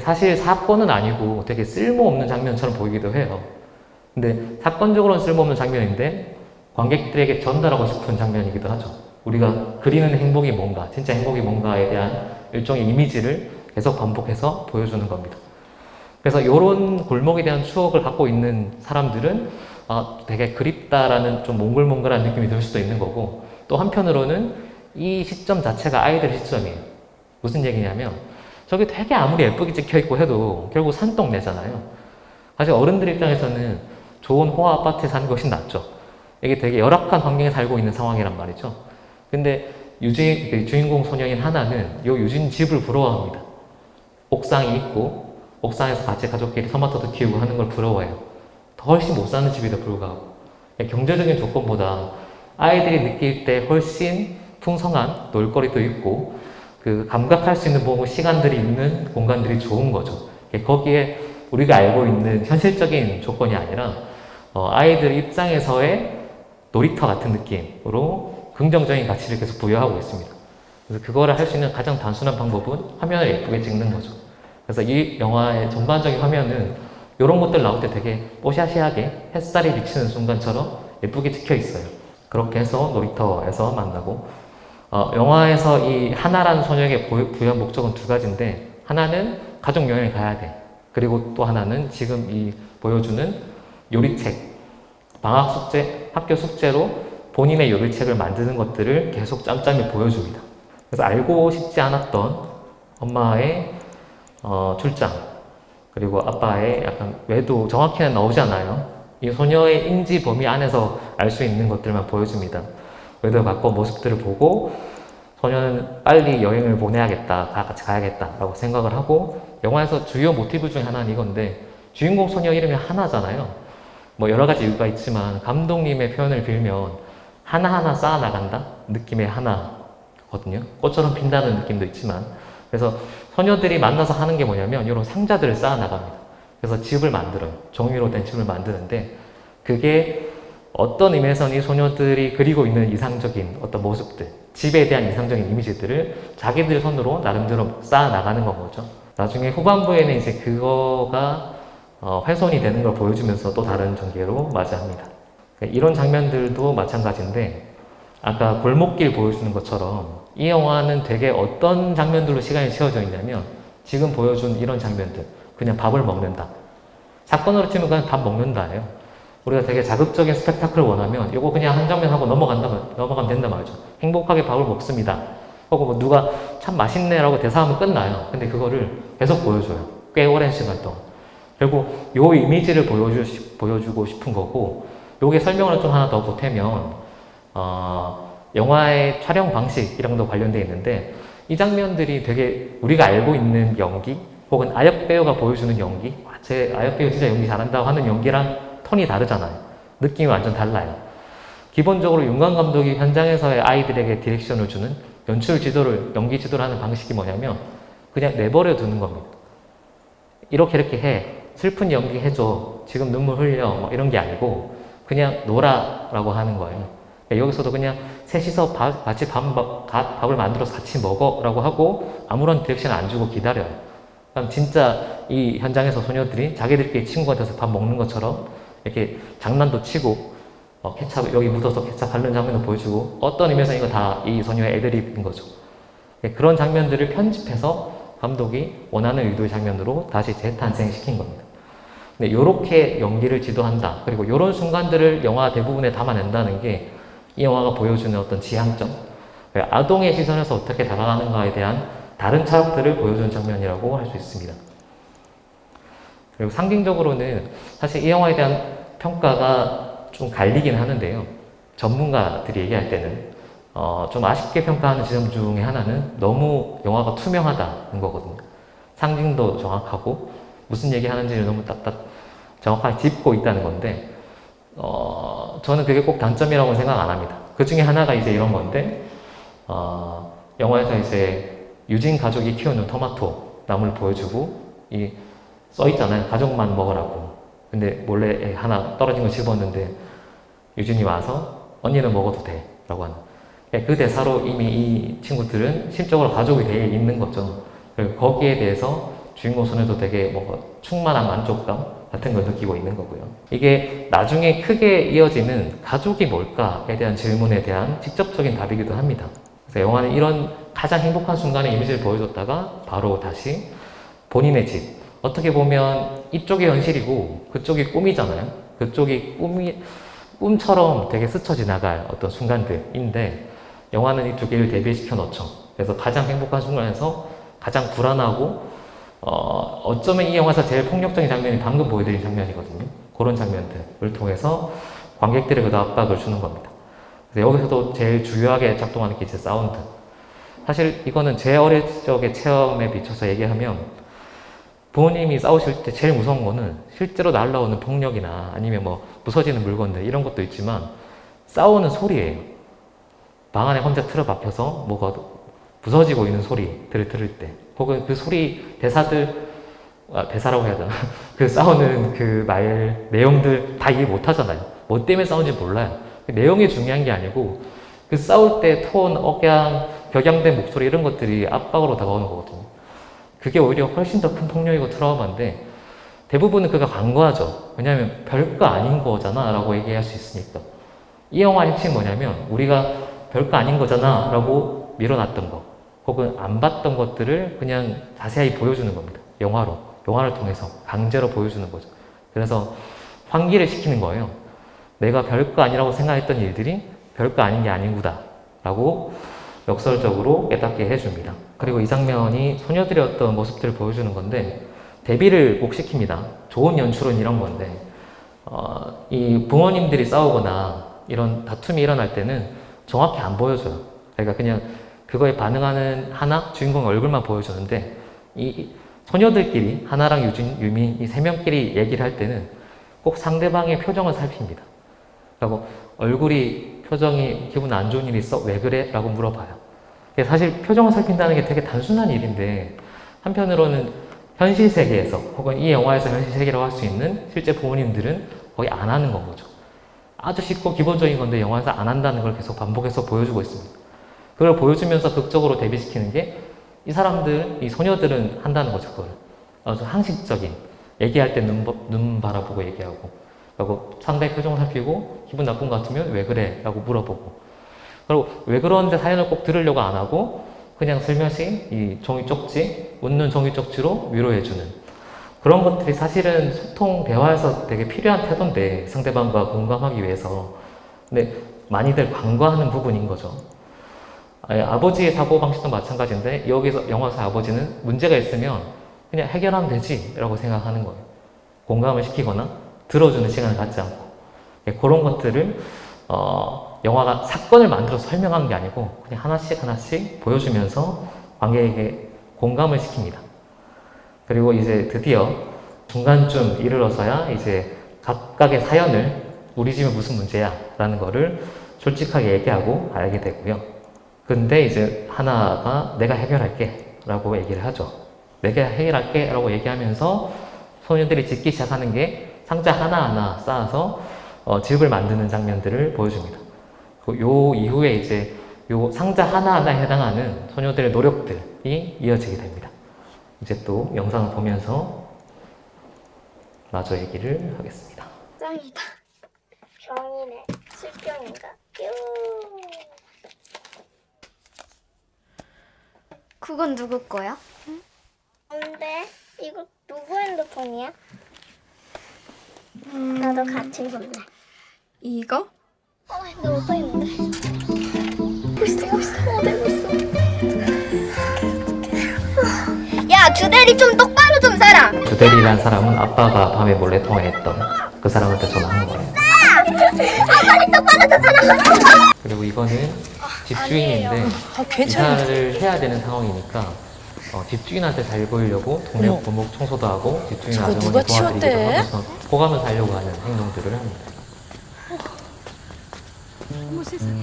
사실 사건은 아니고 되게 쓸모없는 장면처럼 보이기도 해요. 근데 사건적으로는 쓸모없는 장면인데 관객들에게 전달하고 싶은 장면이기도 하죠. 우리가 그리는 행복이 뭔가, 진짜 행복이 뭔가에 대한 일종의 이미지를 계속 반복해서 보여주는 겁니다. 그래서 이런 골목에 대한 추억을 갖고 있는 사람들은 아, 되게 그립다라는 좀 몽글몽글한 느낌이 들 수도 있는 거고 또 한편으로는 이 시점 자체가 아이들 시점이에요. 무슨 얘기냐면 저기 되게 아무리 예쁘게 찍혀 있고 해도 결국 산동네잖아요. 사실 어른들 입장에서는 좋은 호화 아파트에 사는 것이 낫죠. 이게 되게 열악한 환경에 살고 있는 상황이란 말이죠. 근데 유진, 그 주인공 소녀인 하나는 요 유진 집을 부러워합니다. 옥상이 있고 옥상에서 같이 가족끼리 토마토도 키우고 하는 걸 부러워해요. 더 훨씬 못 사는 집에도 불구하고 경제적인 조건보다 아이들이 느낄 때 훨씬 풍성한 놀거리도 있고 그 감각할 수 있는 뭐 시간들이 있는 공간들이 좋은 거죠. 거기에 우리가 알고 있는 현실적인 조건이 아니라 어, 아이들 입장에서의 놀이터 같은 느낌으로 긍정적인 가치를 계속 부여하고 있습니다. 그래서 그거를 할 수 있는 가장 단순한 방법은 화면을 예쁘게 찍는 거죠. 그래서 이 영화의 전반적인 화면은 이런 것들 나올 때 되게 뽀샤시하게 햇살이 비치는 순간처럼 예쁘게 찍혀 있어요. 그렇게 해서 놀이터에서 만나고 어, 영화에서 이 하나라는 소녀에게 부여한 목적은 두 가지인데 하나는 가족 여행을 가야 돼. 그리고 또 하나는 지금 이 보여주는 요리책 방학 숙제, 학교 숙제로 본인의 요리책을 만드는 것들을 계속 짬짬이 보여줍니다. 그래서 알고 싶지 않았던 엄마의 어, 출장 그리고 아빠의 약간 외도 정확히는 나오지 않아요. 이 소녀의 인지 범위 안에서 알 수 있는 것들만 보여줍니다. 외도 갖고 모습들을 보고 소녀는 빨리 여행을 보내야겠다, 다 같이 가야겠다 라고 생각을 하고 영화에서 주요 모티브 중에 하나는 이건데 주인공 소녀 이름이 하나잖아요. 뭐 여러 가지 이유가 있지만 감독님의 표현을 빌면 하나하나 쌓아나간다 느낌의 하나거든요. 꽃처럼 핀다는 느낌도 있지만 그래서 소녀들이 만나서 하는 게 뭐냐면 이런 상자들을 쌓아 나갑니다. 그래서 집을 만들어요. 종이로 된 집을 만드는데 그게 어떤 의미에서는 이 소녀들이 그리고 있는 이상적인 어떤 모습들 집에 대한 이상적인 이미지들을 자기들 손으로 나름대로 쌓아 나가는 건 거죠. 나중에 후반부에는 이제 그거가 어, 훼손이 되는 걸 보여주면서 또 다른 전개로 맞이합니다. 이런 장면들도 마찬가지인데 아까 골목길 보여주는 것처럼 이 영화는 되게 어떤 장면들로 시간이 채워져 있냐면 지금 보여준 이런 장면들. 그냥 밥을 먹는다. 사건으로 치면 그냥 밥 먹는다예요. 우리가 되게 자극적인 스펙타클을 원하면 이거 그냥 한 장면 하고 넘어간다면 넘어가면 된단 말이죠. 행복하게 밥을 먹습니다. 혹은 뭐 누가 참 맛있네 라고 대사하면 끝나요. 근데 그거를 계속 보여줘요. 꽤 오랜 시간 동안. 결국 요 이미지를 보여주, 보여주고 싶은 거고 요게 설명을 좀 하나 더 보태면 어, 영화의 촬영 방식이랑도 관련되어 있는데 이 장면들이 되게 우리가 알고 있는 연기 혹은 아역 배우가 보여주는 연기 아, 제 아역 배우 진짜 연기 잘한다고 하는 연기랑 톤이 다르잖아요. 느낌이 완전 달라요. 기본적으로 윤관 감독이 현장에서의 아이들에게 디렉션을 주는 연출 지도를 연기 지도를 하는 방식이 뭐냐면 그냥 내버려 두는 겁니다. 이렇게 이렇게 해. 슬픈 연기 해줘. 지금 눈물 흘려. 뭐 이런 게 아니고 그냥 놀아 라고 하는 거예요. 여기서도 그냥 셋이서 밥, 같이 밥, 밥, 밥을 만들어서 같이 먹어 라고 하고 아무런 direction 안 주고 기다려요. 그럼 진짜 이 현장에서 소녀들이 자기들끼리 친구가 돼서 밥 먹는 것처럼 이렇게 장난도 치고 어, 케찹 여기 묻어서 케찹 바르는 장면도 보여주고 어떤 의미에서 이거 다 이 소녀의 애드립인 거죠. 예, 그런 장면들을 편집해서 감독이 원하는 의도의 장면으로 다시 재탄생시킨 겁니다. 네, 요렇게 연기를 지도한다. 그리고 이런 순간들을 영화 대부분에 담아낸다는 게 이 영화가 보여주는 어떤 지향점, 아동의 시선에서 어떻게 다가가는가에 대한 다른 차역들을 보여주는 장면이라고 할 수 있습니다. 그리고 상징적으로는 사실 이 영화에 대한 평가가 좀 갈리긴 하는데요. 전문가들이 얘기할 때는 어, 좀 아쉽게 평가하는 지점 중에 하나는 너무 영화가 투명하다는 거거든요. 상징도 정확하고 무슨 얘기 하는지를 너무 딱딱 정확하게 짚고 있다는 건데 어, 저는 그게 꼭 단점이라고 생각 안 합니다. 그 중에 하나가 이제 이런 건데 어, 영화에서 이제 유진 가족이 키우는 토마토 나무를 보여주고 이 써 있잖아요. 가족만 먹으라고. 근데 몰래 하나 떨어진 거 집었는데 유진이 와서 언니는 먹어도 돼 라고 하는 그 대사로 이미 이 친구들은 심적으로 가족이 돼 있는 거죠. 거기에 대해서 주인공 소녀도 되게 뭔가 충만한 만족감 같은 걸 느끼고 있는 거고요. 이게 나중에 크게 이어지는 가족이 뭘까에 대한 질문에 대한 직접적인 답이기도 합니다. 그래서 영화는 이런 가장 행복한 순간의 이미지를 보여줬다가 바로 다시 본인의 집. 어떻게 보면 이쪽이 현실이고 그쪽이 꿈이잖아요. 그쪽이 꿈이, 꿈처럼 되게 스쳐 지나갈 어떤 순간들인데 영화는 이 두 개를 대비시켜 놓죠. 그래서 가장 행복한 순간에서 가장 불안하고 어, 어쩌면 이 영화에서 제일 폭력적인 장면이 방금 보여드린 장면이거든요. 그런 장면들을 통해서 관객들에게 그 압박을 주는 겁니다. 여기서도 제일 중요하게 작동하는 게 이제 사운드. 사실 이거는 제 어릴 적의 체험에 비춰서 얘기하면 부모님이 싸우실 때 제일 무서운 거는 실제로 날라오는 폭력이나 아니면 뭐 부서지는 물건들 이런 것도 있지만 싸우는 소리예요. 방 안에 혼자 틀어박혀서 뭐가 부서지고 있는 소리들을 들을 때 혹은 그 소리 대사들 아, 대사라고 해야 되나? 그 싸우는 그 말 내용들 다 이해 못 하잖아요. 뭐 때문에 싸우는지 몰라요. 그 내용이 중요한 게 아니고 그 싸울 때 톤, 억양, 격양된 목소리 이런 것들이 압박으로 다가오는 거거든요. 그게 오히려 훨씬 더 큰 폭력이고 트라우마인데 대부분은 그가 간과하죠. 왜냐하면 별거 아닌 거잖아 라고 얘기할 수 있으니까. 이 영화의 핵심이 뭐냐면 우리가 별거 아닌 거잖아 라고 밀어놨던 거 혹은 안 봤던 것들을 그냥 자세히 보여주는 겁니다. 영화로. 영화를 통해서 강제로 보여주는 거죠. 그래서 환기를 시키는 거예요. 내가 별거 아니라고 생각했던 일들이 별거 아닌 게 아닌구나 라고 역설적으로 깨닫게 해줍니다. 그리고 이 장면이 소녀들의 어떤 모습들을 보여주는 건데 대비를 꼭 시킵니다. 좋은 연출은 이런 건데 어, 이 부모님들이 싸우거나 이런 다툼이 일어날 때는 정확히 안 보여줘요. 그러니까 그냥 그거에 반응하는 하나 주인공 얼굴만 보여주는데 이 소녀들끼리 하나랑 유진, 유민 이세 명끼리 얘기를 할 때는 꼭 상대방의 표정을 살핍니다. 그리고 얼굴이 표정이 기분 안 좋은 일 있어? 왜 그래? 라고 물어봐요. 사실 표정을 살핀다는 게 되게 단순한 일인데 한편으로는 현실 세계에서 혹은 이 영화에서 현실 세계라고 할 수 있는 실제 부모님들은 거의 안 하는 건 거죠. 아주 쉽고 기본적인 건데 영화에서 안 한다는 걸 계속 반복해서 보여주고 있습니다. 그걸 보여주면서 극적으로 대비시키는 게 이 사람들, 이 소녀들은 한다는 거죠, 그걸. 아주 상식적인, 얘기할 때 눈, 눈 바라보고 얘기하고, 그리고 상대의 표정을 살피고, 기분 나쁜 것 같으면 왜 그래? 라고 물어보고. 그리고 왜 그러는데 사연을 꼭 들으려고 안 하고, 그냥 슬며시 이 종이 쪽지, 웃는 종이 쪽지로 위로해주는. 그런 것들이 사실은 소통, 대화에서 되게 필요한 태도인데, 상대방과 공감하기 위해서. 근데 많이들 간과하는 부분인 거죠. 아버지의 사고방식도 마찬가지인데 여기서 영화사 아버지는 문제가 있으면 그냥 해결하면 되지 라고 생각하는 거예요. 공감을 시키거나 들어주는 시간을 갖지 않고 예, 그런 것들을 어, 영화가 사건을 만들어서 설명하는 게 아니고 그냥 하나씩 하나씩 보여주면서 관객에게 공감을 시킵니다. 그리고 이제 드디어 중간쯤 이르러서야 이제 각각의 사연을 우리 집에 무슨 문제야 라는 거를 솔직하게 얘기하고 알게 되고요. 근데 이제 하나가 내가 해결할게 라고 얘기를 하죠. 내가 해결할게 라고 얘기하면서 소녀들이 짓기 시작하는 게 상자 하나하나 쌓아서 어, 집을 만드는 장면들을 보여줍니다. 요 이후에 이제 요 상자 하나하나에 해당하는 소녀들의 노력들이 이어지게 됩니다. 이제 또 영상을 보면서 마저 얘기를 하겠습니다. 짱이다. 병이네. 술병인가? 뾰. 그건 누구 거야? 뭔데? 이거 누구 핸드폰이야? 나도 같이 볼래. 이거? 어, 너 어디 있는데? 벌써 벌써 어디 있어? 야 주대리 좀 똑바로 좀 살아. 주대리라는 사람은 아빠가 밤에 몰래 통화했던 그 사람한테 전화한 거예요. 그리고 이거는 집주인인데 이사를 해야 되는 상황이니까 어, 집주인한테 잘 보이려고 동네 골목 청소도 하고 집주인 아주머니 도와드리기도 하면서 호감을 살려고 하는 행동들을 합니다. 어머 세상에.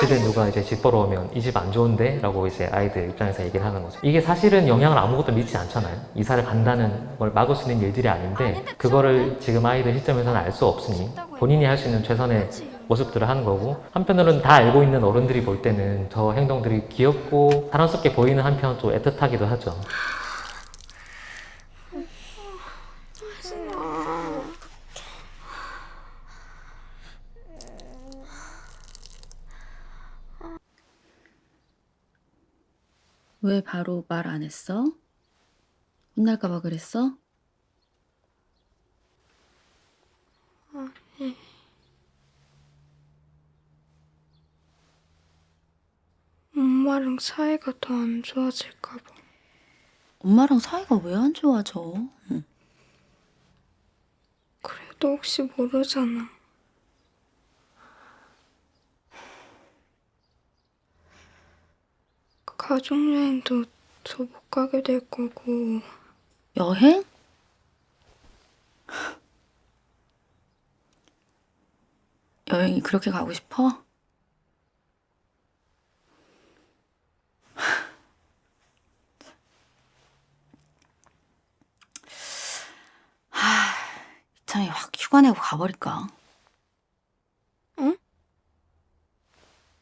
집에 누가 이제 집 보러 오면 이 집 안 좋은데? 라고 이제 아이들 입장에서 얘기를 하는 거죠. 이게 사실은 영향을 아무것도 미치지 않잖아요. 이사를 간다는 걸 막을 수 있는 일들이 아닌데 그거를 지금 아이들 시점에서는 알 수 없으니 본인이 할 수 있는 최선의 모습들을 하는 거고 한편으로는 다 알고 있는 어른들이 볼 때는 저 행동들이 귀엽고 사랑스럽게 보이는 한편 또 애틋하기도 하죠. 왜 바로 말 안 했어? 혼날까봐 그랬어? 엄마랑 사이가 더 안 좋아질까 봐. 엄마랑 사이가 왜 안 좋아져? 응. 그래도 혹시 모르잖아. 가족여행도 더 못 가게 될 거고. 여행? 여행이 그렇게 가고 싶어? 이참에 확 휴가 내고 가버릴까? 응?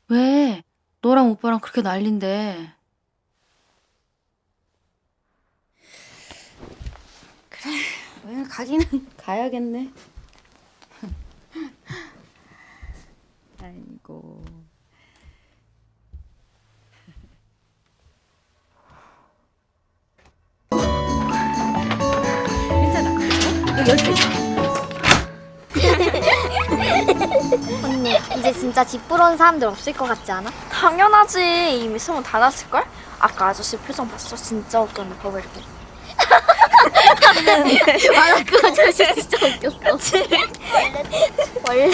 왜? 너랑 오빠랑 그렇게 난린데. 그래, 여행 가기는 가야겠네. 아이고. 괜찮아. 여기 열수 있어. 언니 이제 진짜 집 보러 온 사람들 없을 것 같지 않아? 당연하지. 이미 소문 다 났을걸? 아까 아저씨 표정 봤어? 진짜 웃겼네, 봐봐 이렇게. 맞아 그 아저씨 진짜 웃겼어 원래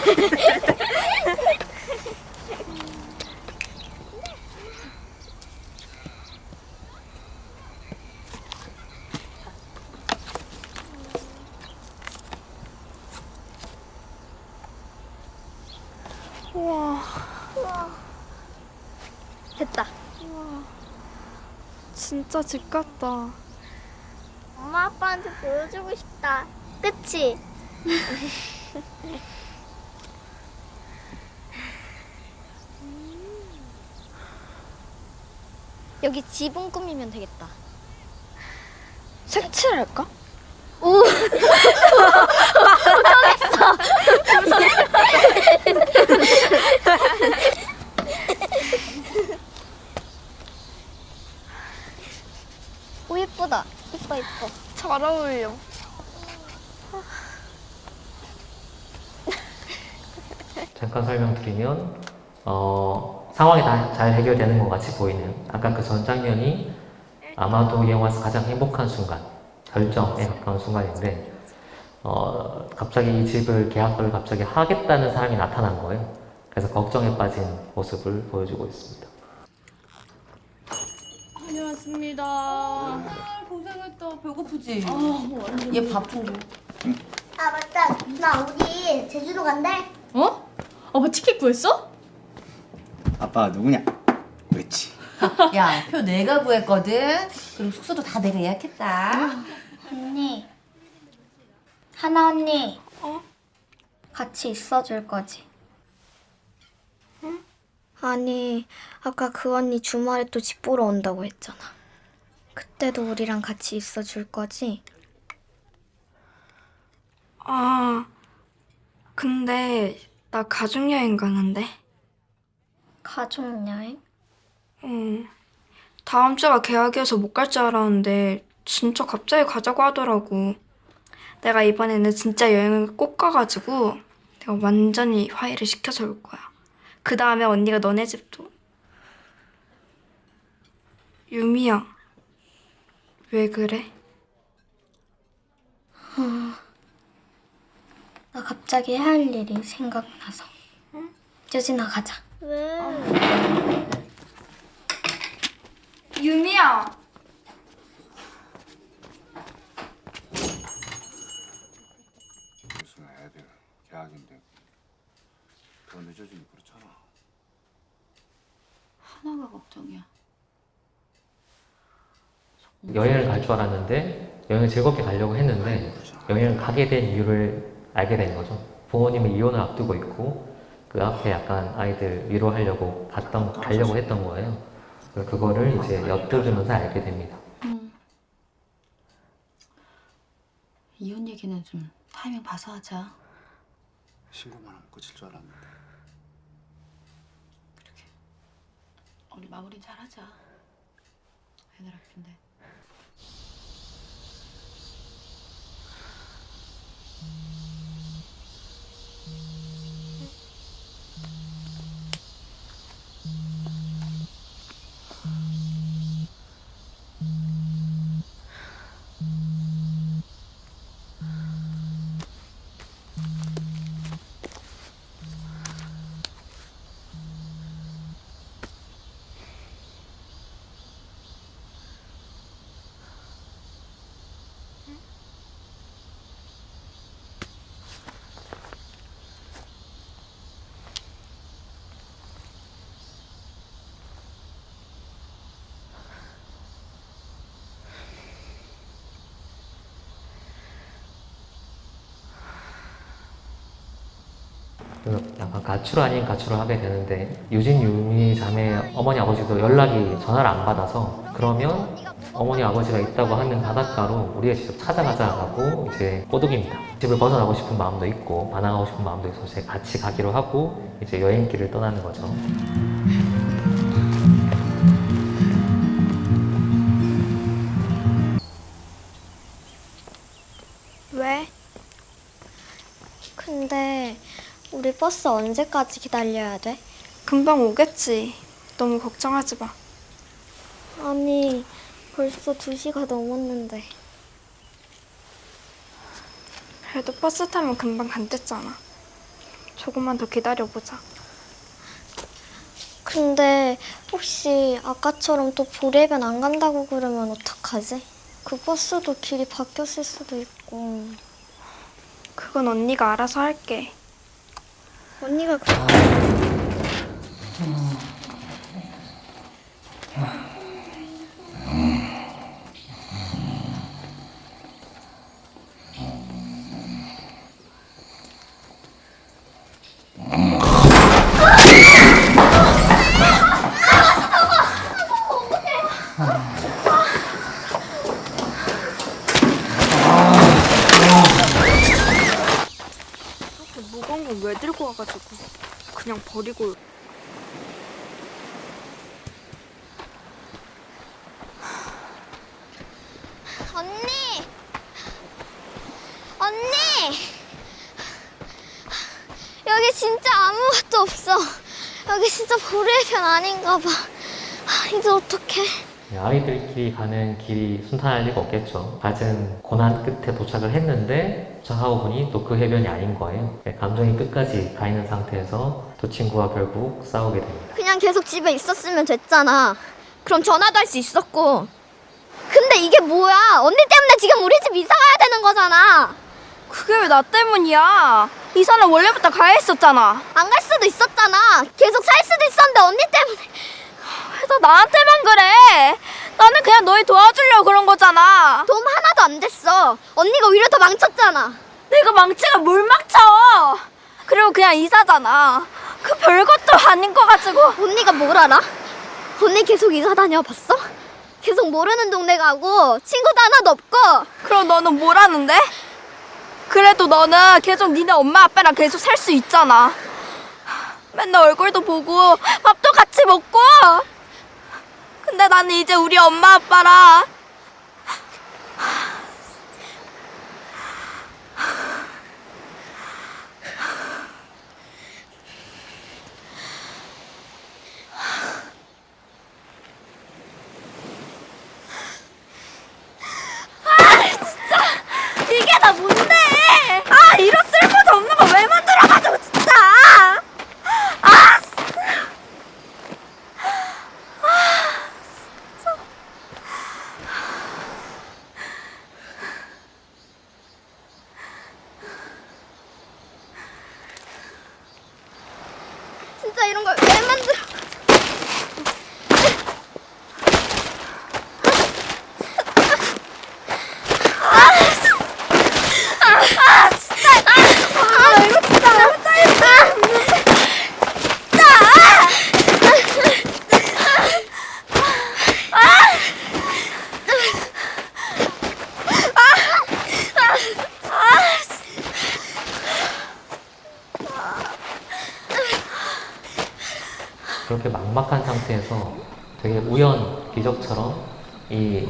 우와, 됐다 진짜 집 같다. 엄마 아빠한테 보여주고 싶다 그치? 여기 지붕 꾸미면 되겠다 색칠할까? 오오 예쁘다. 이뻐 이뻐. 잘 어울려. 잠깐 설명드리면 어, 상황이 다 잘 해결되는 것 같이 보이는 아까 그 전 장면이 아마도 이 영화에서 가장 행복한 순간 결정에 가까운 순간인데 어, 갑자기 이 집을 계약을 갑자기 하겠다는 사람이 나타난 거예요. 그래서 걱정에 빠진 모습을 보여주고 있습니다. 다녀왔습니다. 아, 고생했다. 배고프지? 얘 바쁜 거. 아 맞다 나 우리 제주도 간대 어? 오빠 티켓 구했어? 아빠가 누구냐? 그렇지. 야, 표 내가 구했거든. 그리고 숙소도 다 내가 예약했다. 언니 하나 언니 어? 같이 있어줄 거지? 응? 아니 아까 그 언니 주말에 또 집 보러 온다고 했잖아 그때도 우리랑 같이 있어줄 거지? 아, 근데 나 가족여행 가는데. 가족여행? 응. 다음 주가 계약이어서 못 갈 줄 알았는데 진짜 갑자기 가자고 하더라고. 내가 이번에는 진짜 여행을 꼭 가가지고 내가 완전히 화해를 시켜서 올 거야. 그 다음에 언니가 너네 집도. 유미야. 왜 그래? 나 갑자기 해야 할 일이 생각나서 응? 유진아 가자 왜? 유미야. 무슨 애들 계약인데 더 늦어지면 그렇잖아 하나가 걱정이야. 여행을 갈 줄 알았는데 여행을 즐겁게 가려고 했는데 여행을 가게 된 이유를 알게 된 거죠. 부모님이 이혼을 앞두고 있고 그 앞에 약간 아이들 위로하려고 갔던 가려고 했던 거예요. 그래서 그거를 이제 엿들으면서 알게 됩니다. 응. 이혼 얘기는 좀 타이밍 봐서 하자. 신고만 하면 끝일 줄 알았는데. 우리 마무리 잘 하자. 애들 아픈데. 그래서 약간 가출을 아닌 가출을 하게 되는데 유진 유미 자매 어머니 아버지도 연락이 전화를 안 받아서 그러면 어머니 아버지가 있다고 하는 바닷가로 우리가 직접 찾아가자고 이제 꼬드깁니다. 집을 벗어나고 싶은 마음도 있고 반항하고 싶은 마음도 있어서 같이 가기로 하고 이제 여행길을 떠나는 거죠. 버스 언제까지 기다려야 돼? 금방 오겠지. 너무 걱정하지 마. 아니, 벌써 2시가 넘었는데. 그래도 버스 타면 금방 간댔잖아. 조금만 더 기다려보자. 근데 혹시 아까처럼 또 보레변 안 간다고 그러면 어떡하지? 그 버스도 길이 바뀌었을 수도 있고. 그건 언니가 알아서 할게. 언니가 그... 이렇게 무거운 건 왜 들고 와가지고 그냥 버리고 언니! 언니! 여기 진짜 아무것도 없어. 여기 진짜 보레변 아닌가 봐. 아, 이제 어떡해. 네, 아이들끼리 가는 길이 순탄할 리가 없겠죠. 갖은 고난 끝에 도착을 했는데 도착하고 보니 또 그 해변이 아닌 거예요. 네, 감정이 끝까지 가 있는 상태에서 두 친구와 결국 싸우게 됩니다. 그냥 계속 집에 있었으면 됐잖아. 그럼 전화도 할 수 있었고. 근데 이게 뭐야? 언니 때문에 지금 우리 집 이사 가야 되는 거잖아. 그게 왜 나 때문이야? 이사는 원래부터 가야 했었잖아. 안 갈 수도 있었잖아. 계속 살 수도 있었는데 언니 때문에. 왜다 나한테만 그래? 나는 그냥 너희 도와주려고 그런 거잖아. 도움 하나도 안 됐어. 언니가 오히려 더 망쳤잖아. 내가 망치가 뭘 망쳐? 그리고 그냥 이사잖아. 그 별것도 아닌 거 가지고. 언니가 뭘 알아? 언니 계속 이사 다녀봤어? 계속 모르는 동네 가고 친구도 하나도 없고 그럼 너는 뭘 하는데? 그래도 너는 계속 니네 엄마 아빠랑 계속 살 수 있잖아. 맨날 얼굴도 보고 밥도 같이 먹고. 근데 나는 이제 우리 엄마 아빠랑 이게 다 뭔데? 아 이런 쓸모도 없는 거 왜 만들어가지고 진짜! 아! 진짜 이런 걸 왜 만들어? 그렇게 막막한 상태에서 되게 우연 기적처럼 이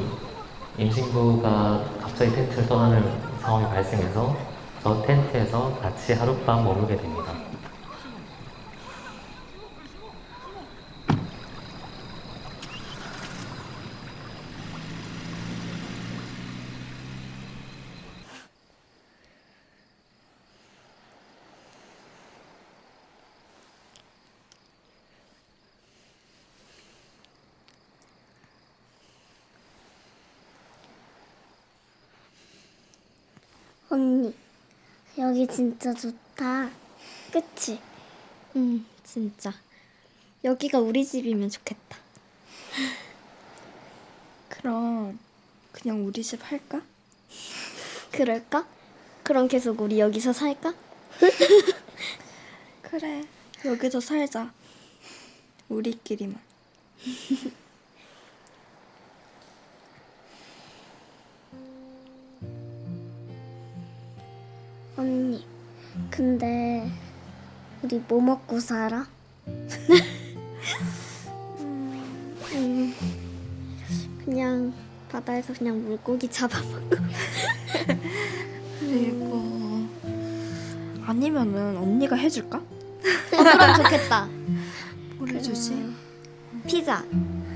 임신부가 갑자기 텐트를 떠나는 상황이 발생해서 저 텐트에서 같이 하룻밤 머물게 됩니다. 언니, 여기 진짜 좋다. 그치? 응, 진짜. 여기가 우리 집이면 좋겠다. 그럼 그냥 우리 집 할까? 그럴까? 그럼 계속 우리 여기서 살까? 그래, 여기서 살자. 우리끼리만. 언니, 근데 우리 뭐 먹고 살아? 음, 그냥 바다에서 그냥 물고기 잡아먹고. 그리고 아니면은 언니가 해줄까? 어, 그럼 좋겠다. 뭘 해주지? 피자.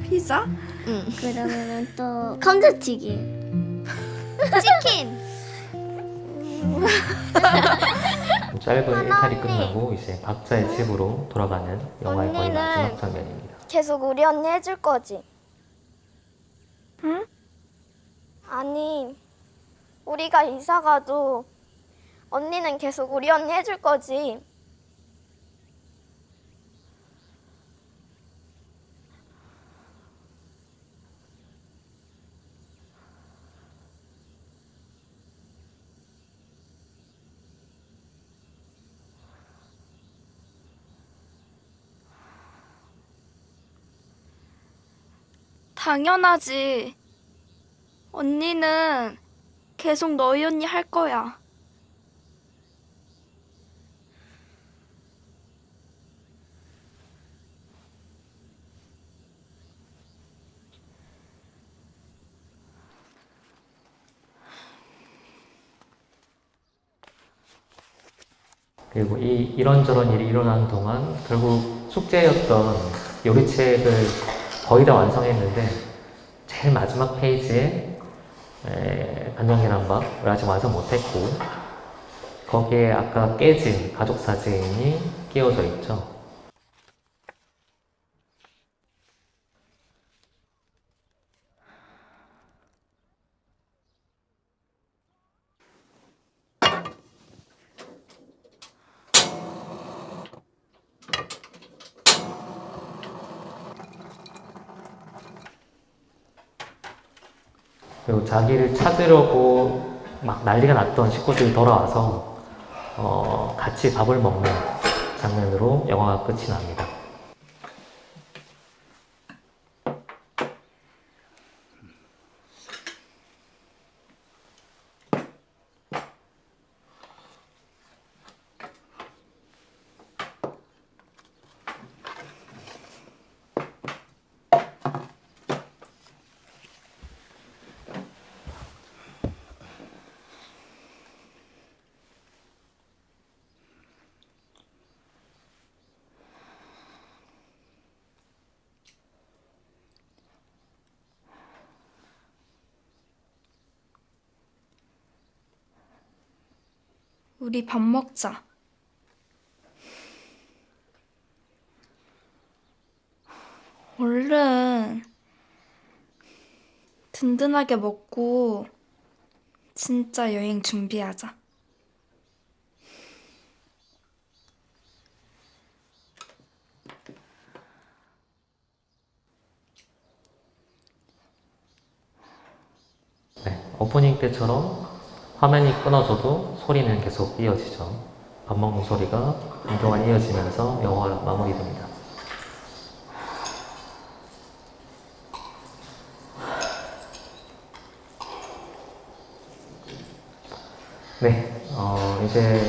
피자? 응. 그러면은 또 감자튀김. 치킨. 짧은 하나 일탈이 언니. 끝나고 이제 각자의 집으로 돌아가는 영화의 거의 마지막 장면입니다. 계속 우리 언니 해줄 거지? 응? 아니, 우리가 이사 가도 언니는 계속 우리 언니 해줄 거지? 당연하지. 언니는 계속 너희 언니 할 거야. 그리고 이 이런저런 일이 일어나는 동안 결국 숙제였던 요리책을 거의 다 완성했는데 제일 마지막 페이지에 에, 간장계란밥을 아직 완성 못했고 거기에 아까 깨진 가족 사진이 끼워져 있죠. 그리고 자기를 찾으려고 막 난리가 났던 식구들이 돌아와서 어, 같이 밥을 먹는 장면으로 영화가 끝이 납니다. 밥 먹자. 얼른 든든하게 먹고 진짜 여행 준비하자. 네, 오프닝 때처럼 화면이 끊어져도 소리는 계속 이어지죠. 밥 먹는 소리가 한동안 이어지면서 영화가 마무리됩니다. 네, 어, 이제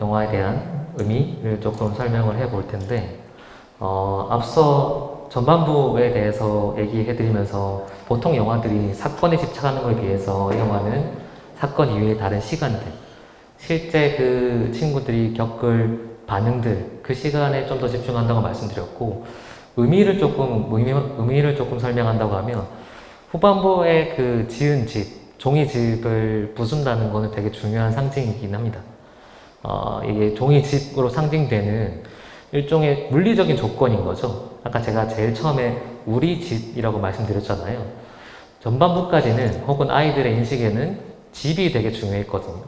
영화에 대한 의미를 조금 설명을 해 볼 텐데, 어, 앞서 전반부에 대해서 얘기해드리면서 보통 영화들이 사건에 집착하는 것에 비해서 이 영화는 사건 이외의 다른 시간들 실제 그 친구들이 겪을 반응들 그 시간에 좀 더 집중한다고 말씀드렸고 의미를 조금 의미, 의미를 조금 설명한다고 하면 후반부에 그 지은 집 종이집을 부순다는 거는 되게 중요한 상징이긴 합니다. 어, 이게 종이집으로 상징되는 일종의 물리적인 조건인 거죠. 아까 제가 제일 처음에 우리 집이라고 말씀드렸잖아요. 전반부까지는 혹은 아이들의 인식에는 집이 되게 중요했거든요.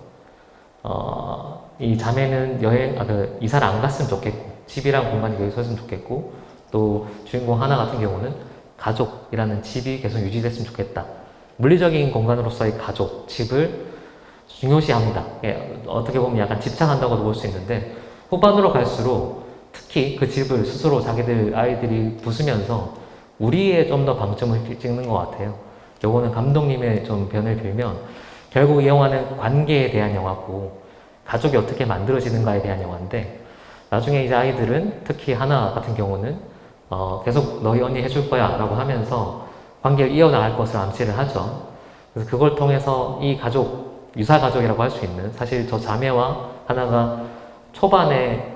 어, 이 자매는 여행, 아, 그, 이사를 안 갔으면 좋겠고, 집이랑 공간이 계속 있었으면 좋겠고, 또 주인공 하나 같은 경우는 가족이라는 집이 계속 유지됐으면 좋겠다. 물리적인 공간으로서의 가족, 집을 중요시합니다. 예, 어떻게 보면 약간 집착한다고도 볼 수 있는데, 후반으로 갈수록 특히 그 집을 스스로 자기들 아이들이 부수면서 우리에 좀 더 방점을 찍는 것 같아요. 요거는 감독님의 좀 변을 빌면 결국 이 영화는 관계에 대한 영화고 가족이 어떻게 만들어지는가에 대한 영화인데 나중에 이제 아이들은 특히 하나 같은 경우는 어, 계속 너희 언니 해줄 거야 라고 하면서 관계를 이어나갈 것을 암시를 하죠. 그래서 그걸 통해서 이 가족, 유사 가족이라고 할 수 있는 사실 저 자매와 하나가 초반에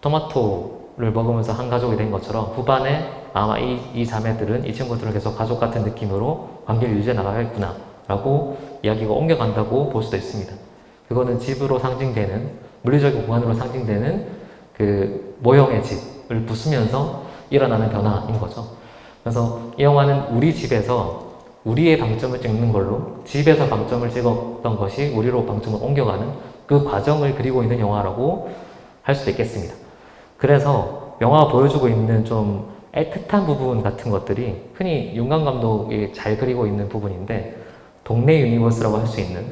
토마토를 먹으면서 한 가족이 된 것처럼 후반에 아마 이, 이 자매들은 이 친구들은 계속 가족 같은 느낌으로 관계를 유지해 나가겠구나 라고 이야기가 옮겨간다고 볼 수도 있습니다. 그거는 집으로 상징되는 물리적인 공간으로 상징되는 그 모형의 집을 부수면서 일어나는 변화인 거죠. 그래서 이 영화는 우리 집에서 우리의 방점을 찍는 걸로 집에서 방점을 찍었던 것이 우리로 방점을 옮겨가는 그 과정을 그리고 있는 영화라고 할 수도 있겠습니다. 그래서 영화가 보여주고 있는 좀 애틋한 부분 같은 것들이 흔히 윤가은 감독이 잘 그리고 있는 부분인데 동네 universe라고 할 수 있는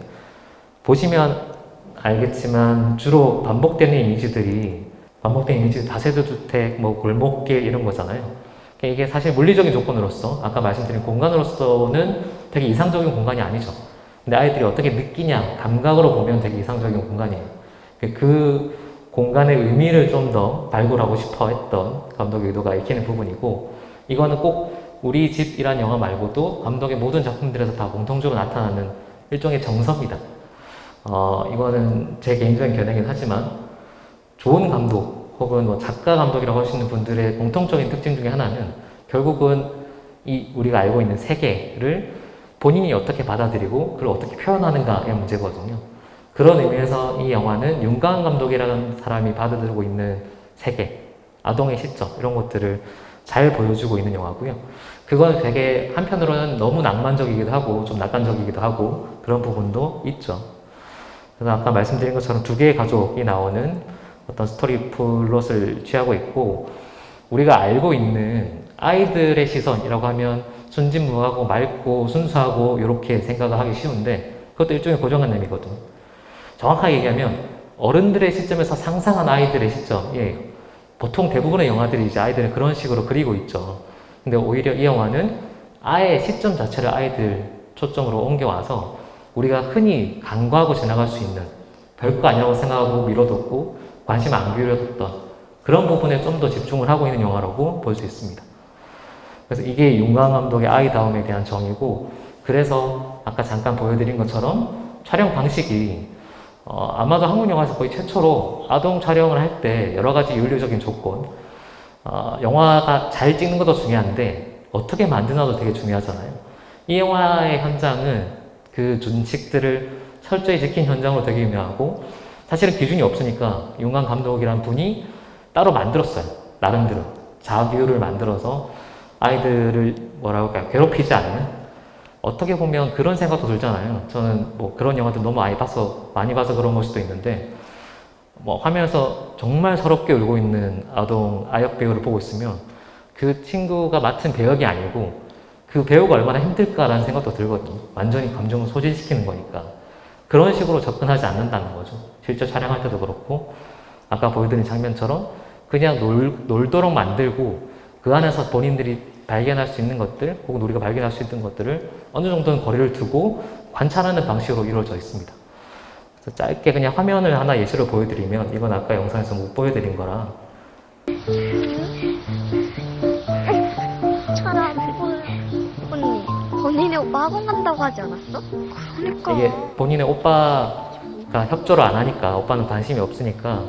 보시면 알겠지만 주로 반복되는 이미지들이 반복되는 이미지 다세대 주택, 뭐 골목길 이런 거잖아요. 그러니까 이게 사실 물리적인 조건으로서 아까 말씀드린 공간으로서는 되게 이상적인 공간이 아니죠. 근데 아이들이 어떻게 느끼냐 감각으로 보면 되게 이상적인 공간이에요. 그 공간의 의미를 좀 더 발굴하고 싶어 했던 감독의 의도가 읽히는 부분이고 이거는 꼭 우리 집이란 영화 말고도 감독의 모든 작품들에서 다 공통적으로 나타나는 일종의 정석이다. 어, 이거는 제 개인적인 견해긴 하지만 좋은 감독 혹은 뭐 작가 감독이라고 할 수 있는 분들의 공통적인 특징 중에 하나는 결국은 이 우리가 알고 있는 세계를 본인이 어떻게 받아들이고 그걸 어떻게 표현하는가의 문제거든요. 그런 의미에서 이 영화는 윤가은 감독이라는 사람이 받아들이고 있는 세계, 아동의 시점 이런 것들을 잘 보여주고 있는 영화고요. 그건 되게 한편으로는 너무 낭만적이기도 하고 좀 낙관적이기도 하고 그런 부분도 있죠. 그래서 아까 말씀드린 것처럼 두 개의 가족이 나오는 어떤 스토리 플롯을 취하고 있고 우리가 알고 있는 아이들의 시선이라고 하면 순진무하고 맑고 순수하고 이렇게 생각을 하기 쉬운데 그것도 일종의 고정관념이거든요. 정확하게 얘기하면 어른들의 시점에서 상상한 아이들의 시점 예, 보통 대부분의 영화들이 이제 아이들은 그런 식으로 그리고 있죠. 근데 오히려 이 영화는 아예 시점 자체를 아이들 초점으로 옮겨와서 우리가 흔히 간과하고 지나갈 수 있는 별거 아니라고 생각하고 미뤄뒀고 관심 안 기울였던 그런 부분에 좀 더 집중을 하고 있는 영화라고 볼 수 있습니다. 그래서 이게 윤광 감독의 아이다움에 대한 정의고 그래서 아까 잠깐 보여드린 것처럼 촬영 방식이 어, 아마도 한국 영화에서 거의 최초로 아동 촬영을 할 때 여러 가지 윤리적인 조건 어, 영화가 잘 찍는 것도 중요한데 어떻게 만드나도 되게 중요하잖아요. 이 영화의 현장은 그 준칙들을 철저히 지킨 현장으로 되게 유명하고 사실은 기준이 없으니까 윤광 감독이란 분이 따로 만들었어요. 나름대로 자규를 만들어서 아이들을 뭐라고 할까요? 괴롭히지 않는 어떻게 보면 그런 생각도 들잖아요. 저는 뭐 그런 영화들 너무 많이 봐서 많이 봐서 그런 걸 수도 있는데 뭐 화면에서 정말 서럽게 울고 있는 아동 아역 배우를 보고 있으면 그 친구가 맡은 배역이 아니고 그 배우가 얼마나 힘들까라는 생각도 들거든요. 완전히 감정을 소진시키는 거니까 그런 식으로 접근하지 않는다는 거죠. 실제 촬영할 때도 그렇고 아까 보여드린 장면처럼 그냥 놀, 놀도록 만들고 그 안에서 본인들이 발견할 수 있는 것들 혹은 우리가 발견할 수 있는 것들을 어느 정도는 거리를 두고 관찰하는 방식으로 이루어져 있습니다. 그래서 짧게 그냥 화면을 하나 예시로 보여드리면 이건 아까 영상에서 못 보여드린 거라 본인의 오빠 학원 간다고 하지 않았어? 그러니까 이게 본인의 오빠가 협조를 안 하니까 오빠는 관심이 없으니까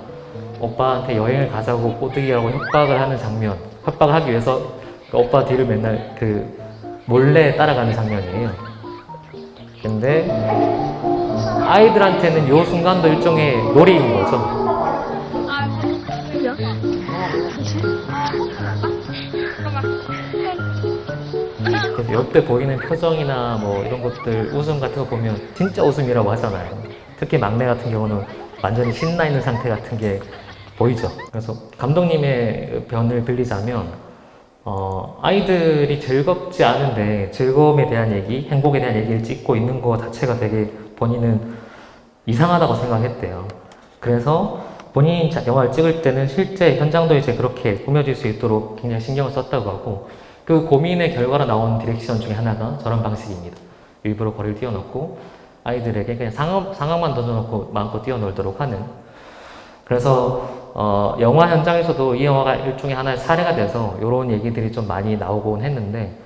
오빠한테 여행을 가자고 꼬드기하고 협박을 하는 장면 협박을 하기 위해서 그 오빠 뒤를 맨날 그 몰래 따라가는 장면이에요 근데 아이들한테는 요 순간도 일종의 놀이인 거죠 이때 보이는 표정이나 뭐 이런 것들 웃음 같은 거 보면 진짜 웃음이라고 하잖아요. 특히 막내 같은 경우는 완전히 신나 있는 상태 같은 게 보이죠. 그래서 감독님의 변을 빌리자면 어, 아이들이 즐겁지 않은데 즐거움에 대한 얘기, 행복에 대한 얘기를 찍고 있는 거 자체가 되게 본인은 이상하다고 생각했대요. 그래서 본인이 자- 영화를 찍을 때는 실제 현장도 이제 그렇게 꾸며질 수 있도록 굉장히 신경을 썼다고 하고 그 고민의 결과로 나온 direction 중에 하나가 저런 방식입니다. 일부러 거리를 띄워놓고 아이들에게 그냥 상황, 상황만 던져놓고 마음껏 뛰어놀도록 하는 그래서 어, 영화 현장에서도 이 영화가 일종의 하나의 사례가 돼서 이런 얘기들이 좀 많이 나오곤 했는데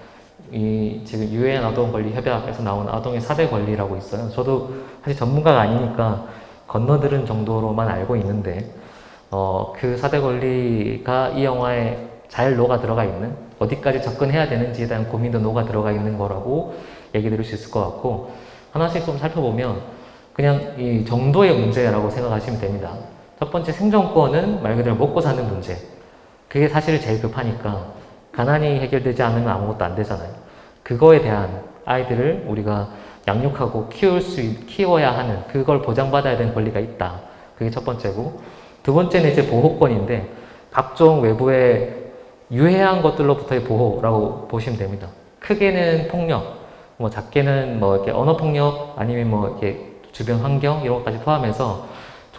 이 지금 유엔 아동 권리 협약에서 나온 아동의 사대 권리라고 있어요. 저도 사실 전문가가 아니니까 건너들은 정도로만 알고 있는데 어, 그 사대 권리가 이 영화에 잘 녹아 들어가 있는 어디까지 접근해야 되는지에 대한 고민도 녹아 들어가 있는 거라고 얘기 드릴 수 있을 것 같고 하나씩 좀 살펴보면 그냥 이 정도의 문제라고 생각하시면 됩니다. 첫 번째 생존권은 말 그대로 먹고 사는 문제. 그게 사실 제일 급하니까 가난이 해결되지 않으면 아무것도 안 되잖아요. 그거에 대한 아이들을 우리가 양육하고 키울 수 있- 키워야 하는 그걸 보장받아야 되는 권리가 있다. 그게 첫 번째고 두 번째는 이제 보호권인데 각종 외부의 유해한 것들로부터의 보호라고 보시면 됩니다. 크게는 폭력, 뭐 작게는 뭐 이렇게 언어 폭력 아니면 뭐 이렇게 주변 환경 이런 것까지 포함해서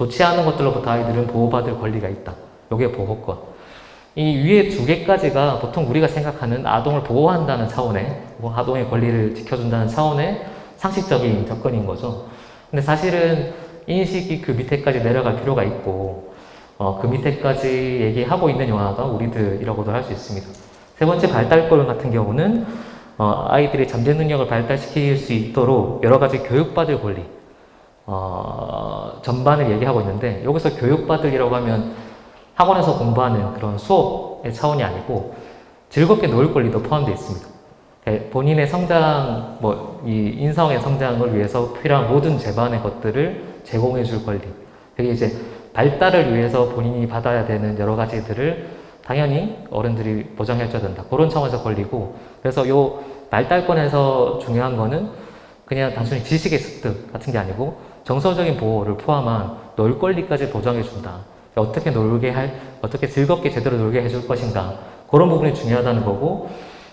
좋지 않은 것들로부터 아이들은 보호받을 권리가 있다. 이게 보호권. 이 위에 두 개까지가 보통 우리가 생각하는 아동을 보호한다는 차원의 뭐 아동의 권리를 지켜준다는 차원의 상식적인 접근인 거죠. 근데 사실은 인식이 그 밑에까지 내려갈 필요가 있고 어, 그 밑에까지 얘기하고 있는 영화가 우리들이라고도 할 수 있습니다. 세 번째 발달권 같은 경우는 어, 아이들의 잠재 능력을 발달시킬 수 있도록 여러 가지 교육받을 권리 어, 전반을 얘기하고 있는데 여기서 교육받으려고 하면 학원에서 공부하는 그런 수업의 차원이 아니고 즐겁게 놀 권리도 포함되어 있습니다. 예, 본인의 성장, 뭐, 이 인성의 성장을 위해서 필요한 모든 제반의 것들을 제공해 줄 권리. 그게 이제 발달을 위해서 본인이 받아야 되는 여러 가지들을 당연히 어른들이 보장해 줘야 된다. 그런 차원에서 권리고. 그래서 요 발달권에서 중요한 거는 그냥 단순히 지식의 습득 같은 게 아니고 정서적인 보호를 포함한 놀 권리까지 보장해 준다. 어떻게 놀게 할, 어떻게 즐겁게 제대로 놀게 해줄 것인가. 그런 부분이 중요하다는 거고,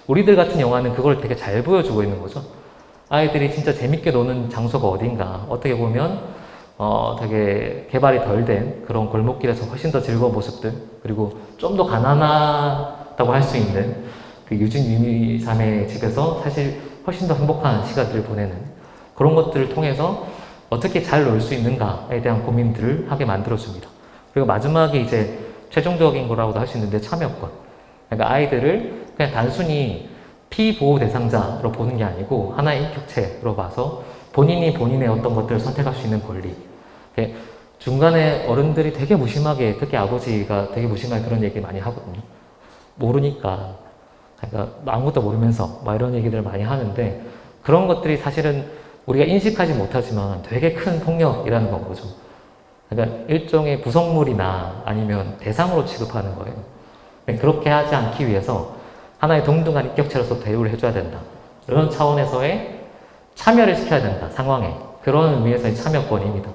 우리들 같은 영화는 그걸 되게 잘 보여주고 있는 거죠. 아이들이 진짜 재밌게 노는 장소가 어딘가. 어떻게 보면, 어, 되게 개발이 덜 된 그런 골목길에서 훨씬 더 즐거운 모습들, 그리고 좀 더 가난하다고 할 수 있는 그 유진 유미삼의 집에서 사실 훨씬 더 행복한 시간들을 보내는 그런 것들을 통해서 어떻게 잘 놀 수 있는가에 대한 고민들을 하게 만들어줍니다. 그리고 마지막에 이제 최종적인 거라고도 할 수 있는데 참여권. 그러니까 아이들을 그냥 단순히 피보호 대상자로 보는 게 아니고 하나의 인격체로 봐서 본인이 본인의 어떤 것들을 선택할 수 있는 권리. 중간에 어른들이 되게 무심하게, 특히 아버지가 되게 무심하게 그런 얘기 많이 하거든요. 모르니까. 그러니까 아무것도 모르면서 막 이런 얘기들을 많이 하는데 그런 것들이 사실은 우리가 인식하지 못하지만 되게 큰 폭력이라는 건 거죠. 그러니까 일종의 부속물이나 아니면 대상으로 취급하는 거예요. 그렇게 하지 않기 위해서 하나의 동등한 인격체로서 대우를 해줘야 된다. 이런 차원에서의 참여를 시켜야 된다, 상황에. 그런 의미에서의 참여권입니다.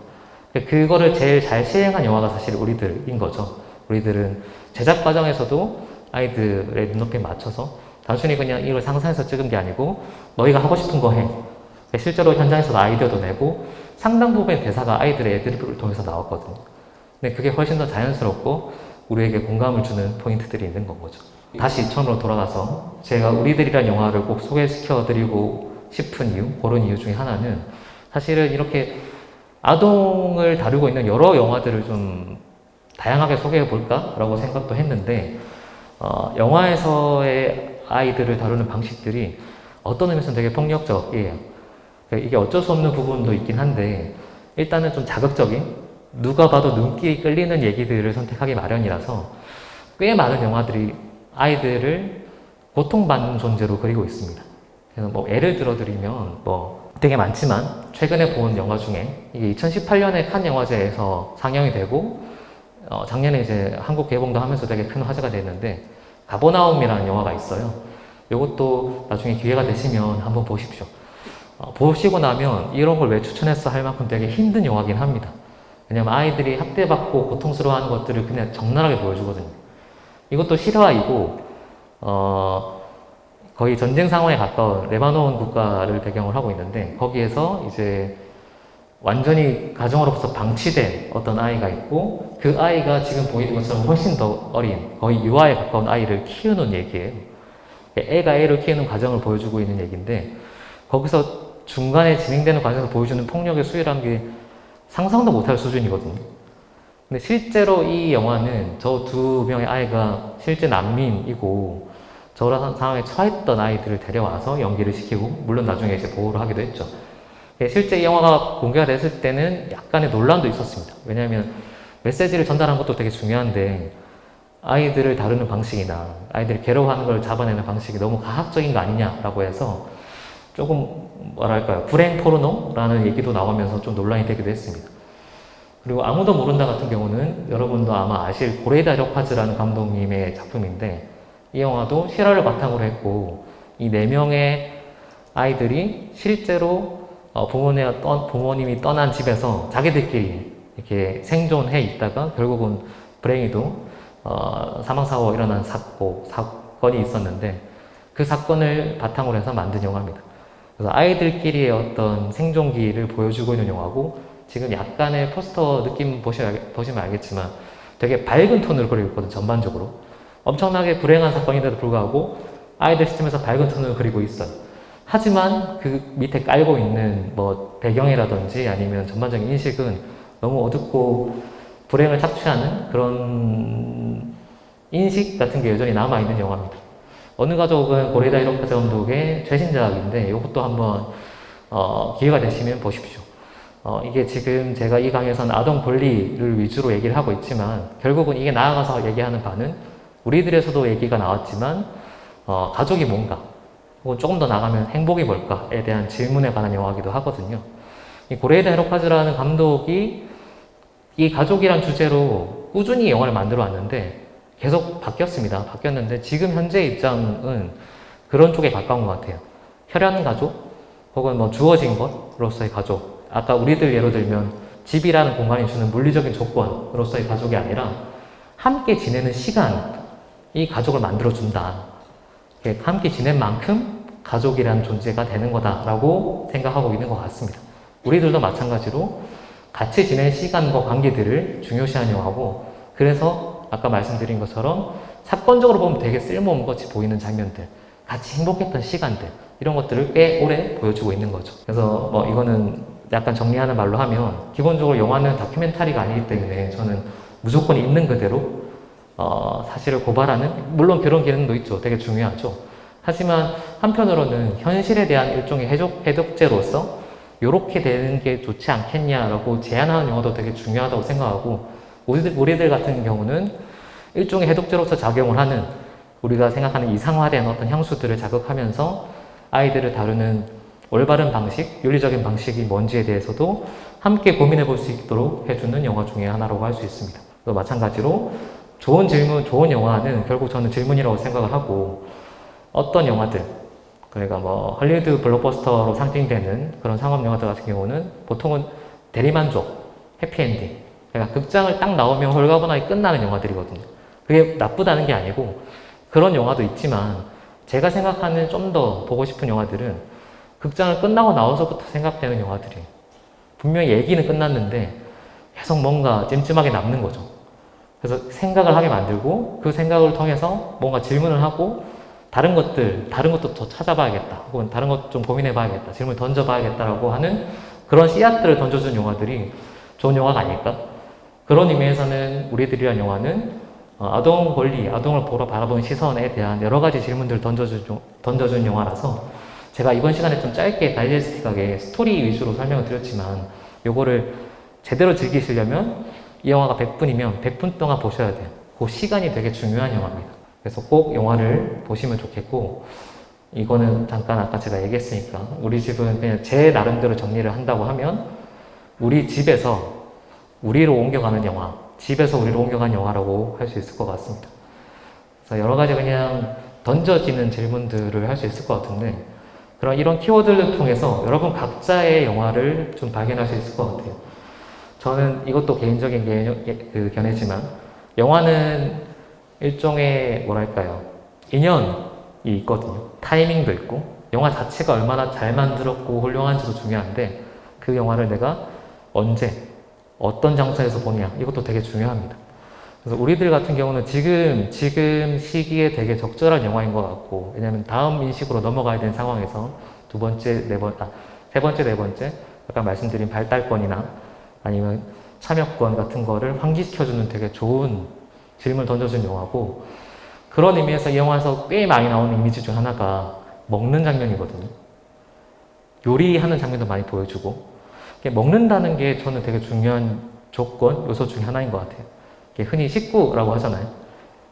그거를 제일 잘 시행한 영화가 사실 우리들인 거죠. 우리들은 제작 과정에서도 아이들의 눈높이에 맞춰서 단순히 그냥 이걸 상상해서 찍은 게 아니고 너희가 하고 싶은 거 해. 실제로 현장에서도 아이디어도 내고 상당 부분의 대사가 아이들의 애드리브를 통해서 나왔거든요. 근데 그게 훨씬 더 자연스럽고 우리에게 공감을 주는 포인트들이 있는 건 거죠. 다시 처음으로 돌아가서 제가 우리들이란 영화를 꼭 소개시켜 드리고 싶은 이유, 그런 이유 중에 하나는 사실은 이렇게 아동을 다루고 있는 여러 영화들을 좀 다양하게 소개해 볼까라고 생각도 했는데 어, 영화에서의 아이들을 다루는 방식들이 어떤 의미에서는 되게 폭력적이에요. 그러니까 이게 어쩔 수 없는 부분도 있긴 한데 일단은 좀 자극적인 누가 봐도 눈길이 끌리는 얘기들을 선택하기 마련이라서 꽤 많은 영화들이 아이들을 고통받는 존재로 그리고 있습니다. 그래서 뭐 예를 들어드리면 뭐 되게 많지만 최근에 본 영화 중에 이게 2018년에 칸 영화제에서 상영이 되고 어, 작년에 이제 한국 개봉도 하면서 되게 큰 화제가 됐는데 가버나움이라는 영화가 있어요. 이것도 나중에 기회가 되시면 한번 보십시오. 어, 보시고 나면 이런 걸 왜 추천했어 할 만큼 되게 힘든 영화긴 합니다. 왜냐면 아이들이 학대받고 고통스러워하는 것들을 그냥 적나라하게 보여주거든요. 이것도 실화이고 어, 거의 전쟁 상황에 가까운 레바논 국가를 배경을 하고 있는데 거기에서 이제 완전히 가정으로부터 방치된 어떤 아이가 있고 그 아이가 지금 보이는 것처럼 훨씬 더 어린 거의 유아에 가까운 아이를 키우는 얘기예요. 애가 애를 키우는 과정을 보여주고 있는 얘기인데 거기서 중간에 진행되는 과정에서 보여주는 폭력의 수위라는 게 상상도 못할 수준이거든요. 근데 실제로 이 영화는 저 두 명의 아이가 실제 난민이고 저런 상황에 처했던 아이들을 데려와서 연기를 시키고 물론 나중에 이제 보호를 하기도 했죠. 예, 실제 이 영화가 공개가 됐을 때는 약간의 논란도 있었습니다. 왜냐하면 메시지를 전달하는 것도 되게 중요한데 아이들을 다루는 방식이나 아이들을 괴로워하는 걸 잡아내는 방식이 너무 가학적인 거 아니냐라고 해서 조금 뭐랄까요 불행 포르노라는 얘기도 나오면서 좀 논란이 되기도 했습니다. 그리고 아무도 모른다 같은 경우는 여러분도 아마 아실 고레다 력파즈라는 감독님의 작품인데 이 영화도 실화를 바탕으로 했고 이 네 명의 아이들이 실제로 어, 부모님, 떠, 부모님이 떠난 집에서 자기들끼리 이렇게 생존해 있다가 결국은 불행히도 어, 사망사고가 일어난 사고, 사건이 있었는데 그 사건을 바탕으로 해서 만든 영화입니다. 그래서 아이들끼리의 어떤 생존기를 보여주고 있는 영화고 지금 약간의 포스터 느낌 보시면, 알겠지만 되게 밝은 톤으로 그리고 있거든 전반적으로 엄청나게 불행한 사건인데도 불구하고 아이들 시점에서 밝은 톤을 그리고 있어요. 하지만 그 밑에 깔고 있는 뭐 배경이라든지 아니면 전반적인 인식은 너무 어둡고 불행을 착취하는 그런 인식 같은 게 여전히 남아있는 영화입니다. 어느 가족은 고레다 이로카 감독의 최신작인데 이것도 한번 어, 기회가 되시면 보십시오. 어, 이게 지금 제가 이 강의에서는 아동 권리를 위주로 얘기를 하고 있지만 결국은 이게 나아가서 얘기하는 바는 우리들에서도 얘기가 나왔지만 어, 가족이 뭔가 혹은 조금 더 나가면 행복이 뭘까에 대한 질문에 관한 영화이기도 하거든요. 이 고레이다 헤로카즈라는 감독이 이 가족이란 주제로 꾸준히 영화를 만들어 왔는데 계속 바뀌었습니다. 바뀌었는데 지금 현재 입장은 그런 쪽에 가까운 것 같아요. 혈연 가족 혹은 뭐 주어진 것으로서의 가족 아까 우리들 예로 들면 집이라는 공간이 주는 물리적인 조건으로서의 가족이 아니라 함께 지내는 시간 이 가족을 만들어준다. 함께 지낸 만큼 가족이라는 존재가 되는 거다라고 생각하고 있는 것 같습니다. 우리들도 마찬가지로 같이 지낸 시간과 관계들을 중요시하는 영화고 그래서 아까 말씀드린 것처럼 사건적으로 보면 되게 쓸모없는 것이 보이는 장면들 같이 행복했던 시간들 이런 것들을 꽤 오래 보여주고 있는 거죠. 그래서 뭐 이거는 약간 정리하는 말로 하면 기본적으로 영화는 다큐멘터리가 아니기 때문에 저는 무조건 있는 그대로 어, 사실을 고발하는 물론 그런 기능도 있죠. 되게 중요하죠. 하지만 한편으로는 현실에 대한 일종의 해독, 해독제로서 이렇게 되는 게 좋지 않겠냐라고 제안하는 영화도 되게 중요하다고 생각하고 우리들, 우리들 같은 경우는 일종의 해독제로서 작용을 하는 우리가 생각하는 이상화된 어떤 향수들을 자극하면서 아이들을 다루는 올바른 방식, 윤리적인 방식이 뭔지에 대해서도 함께 고민해 볼 수 있도록 해주는 영화 중에 하나라고 할 수 있습니다. 또 마찬가지로 좋은 질문, 좋은 영화는 결국 저는 질문이라고 생각을 하고 어떤 영화들, 그러니까 뭐 헐리우드 블록버스터로 상징되는 그런 상업 영화들 같은 경우는 보통은 대리만족, 해피엔딩 그러니까 극장을 딱 나오면 홀가분하게 끝나는 영화들이거든요. 그게 나쁘다는 게 아니고 그런 영화도 있지만 제가 생각하는 좀 더 보고 싶은 영화들은 극장을 끝나고 나와서부터 생각되는 영화들이에요. 분명히 얘기는 끝났는데 계속 뭔가 찜찜하게 남는 거죠. 그래서 생각을 하게 만들고 그 생각을 통해서 뭔가 질문을 하고 다른 것들, 다른 것도 더 찾아봐야겠다. 혹은 다른 것 좀 고민해봐야겠다. 질문 던져봐야겠다라고 하는 그런 씨앗들을 던져준 영화들이 좋은 영화가 아닐까? 그런 의미에서는 우리들이란 영화는 어, 아동 권리, 아동을 보러 바라보는 시선에 대한 여러 가지 질문들을 던져준, 던져준 영화라서 제가 이번 시간에 좀 짧게 다이제스틱하게 스토리 위주로 설명을 드렸지만 요거를 제대로 즐기시려면 이 영화가 100분이면 100분 동안 보셔야 돼요. 그 시간이 되게 중요한 영화입니다. 그래서 꼭 영화를 보시면 좋겠고 이거는 잠깐 아까 제가 얘기했으니까 우리 집은 그냥 제 나름대로 정리를 한다고 하면 우리 집에서 우리로 옮겨가는 영화 집에서 우리로 옮겨가는 영화라고 할 수 있을 것 같습니다. 그래서 여러 가지 그냥 던져지는 질문들을 할 수 있을 것 같은데 그런 이런 키워드를 통해서 여러분 각자의 영화를 좀 발견할 수 있을 것 같아요. 저는 이것도 개인적인 그 견해지만 영화는 일종의 뭐랄까요 인연이 있거든요. 타이밍도 있고 영화 자체가 얼마나 잘 만들었고 훌륭한지도 중요한데 그 영화를 내가 언제 어떤 장소에서 보냐 이것도 되게 중요합니다. 그래서 우리들 같은 경우는 지금 지금 시기에 되게 적절한 영화인 것 같고 왜냐하면 다음 인식으로 넘어가야 되는 상황에서 두 번째 네 번 아, 세 번째 네 번째 아까 말씀드린 발달권이나 아니면 참여권 같은 거를 환기시켜주는 되게 좋은 질문을 던져준 영화고 그런 의미에서 이 영화에서 꽤 많이 나오는 이미지 중 하나가 먹는 장면이거든요. 요리하는 장면도 많이 보여주고 먹는다는 게 저는 되게 중요한 조건, 요소 중에 하나인 것 같아요. 흔히 식구라고 하잖아요.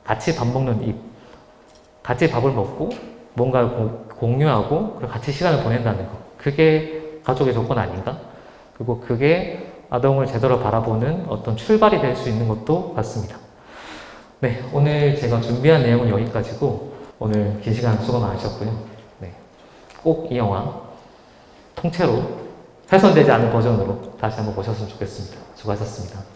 같이 밥 먹는 입. 같이 밥을 먹고 뭔가 고- 공유하고 그리고 같이 시간을 보낸다는 거. 그게 가족의 조건 아닌가? 그리고 그게 아동을 제대로 바라보는 어떤 출발이 될 수 있는 것도 같습니다. 네, 오늘 제가 준비한 내용은 여기까지고 오늘 긴 시간 수고 많으셨고요. 네, 꼭 이 영화 통째로 훼손되지 않은 버전으로 다시 한번 보셨으면 좋겠습니다. 수고하셨습니다.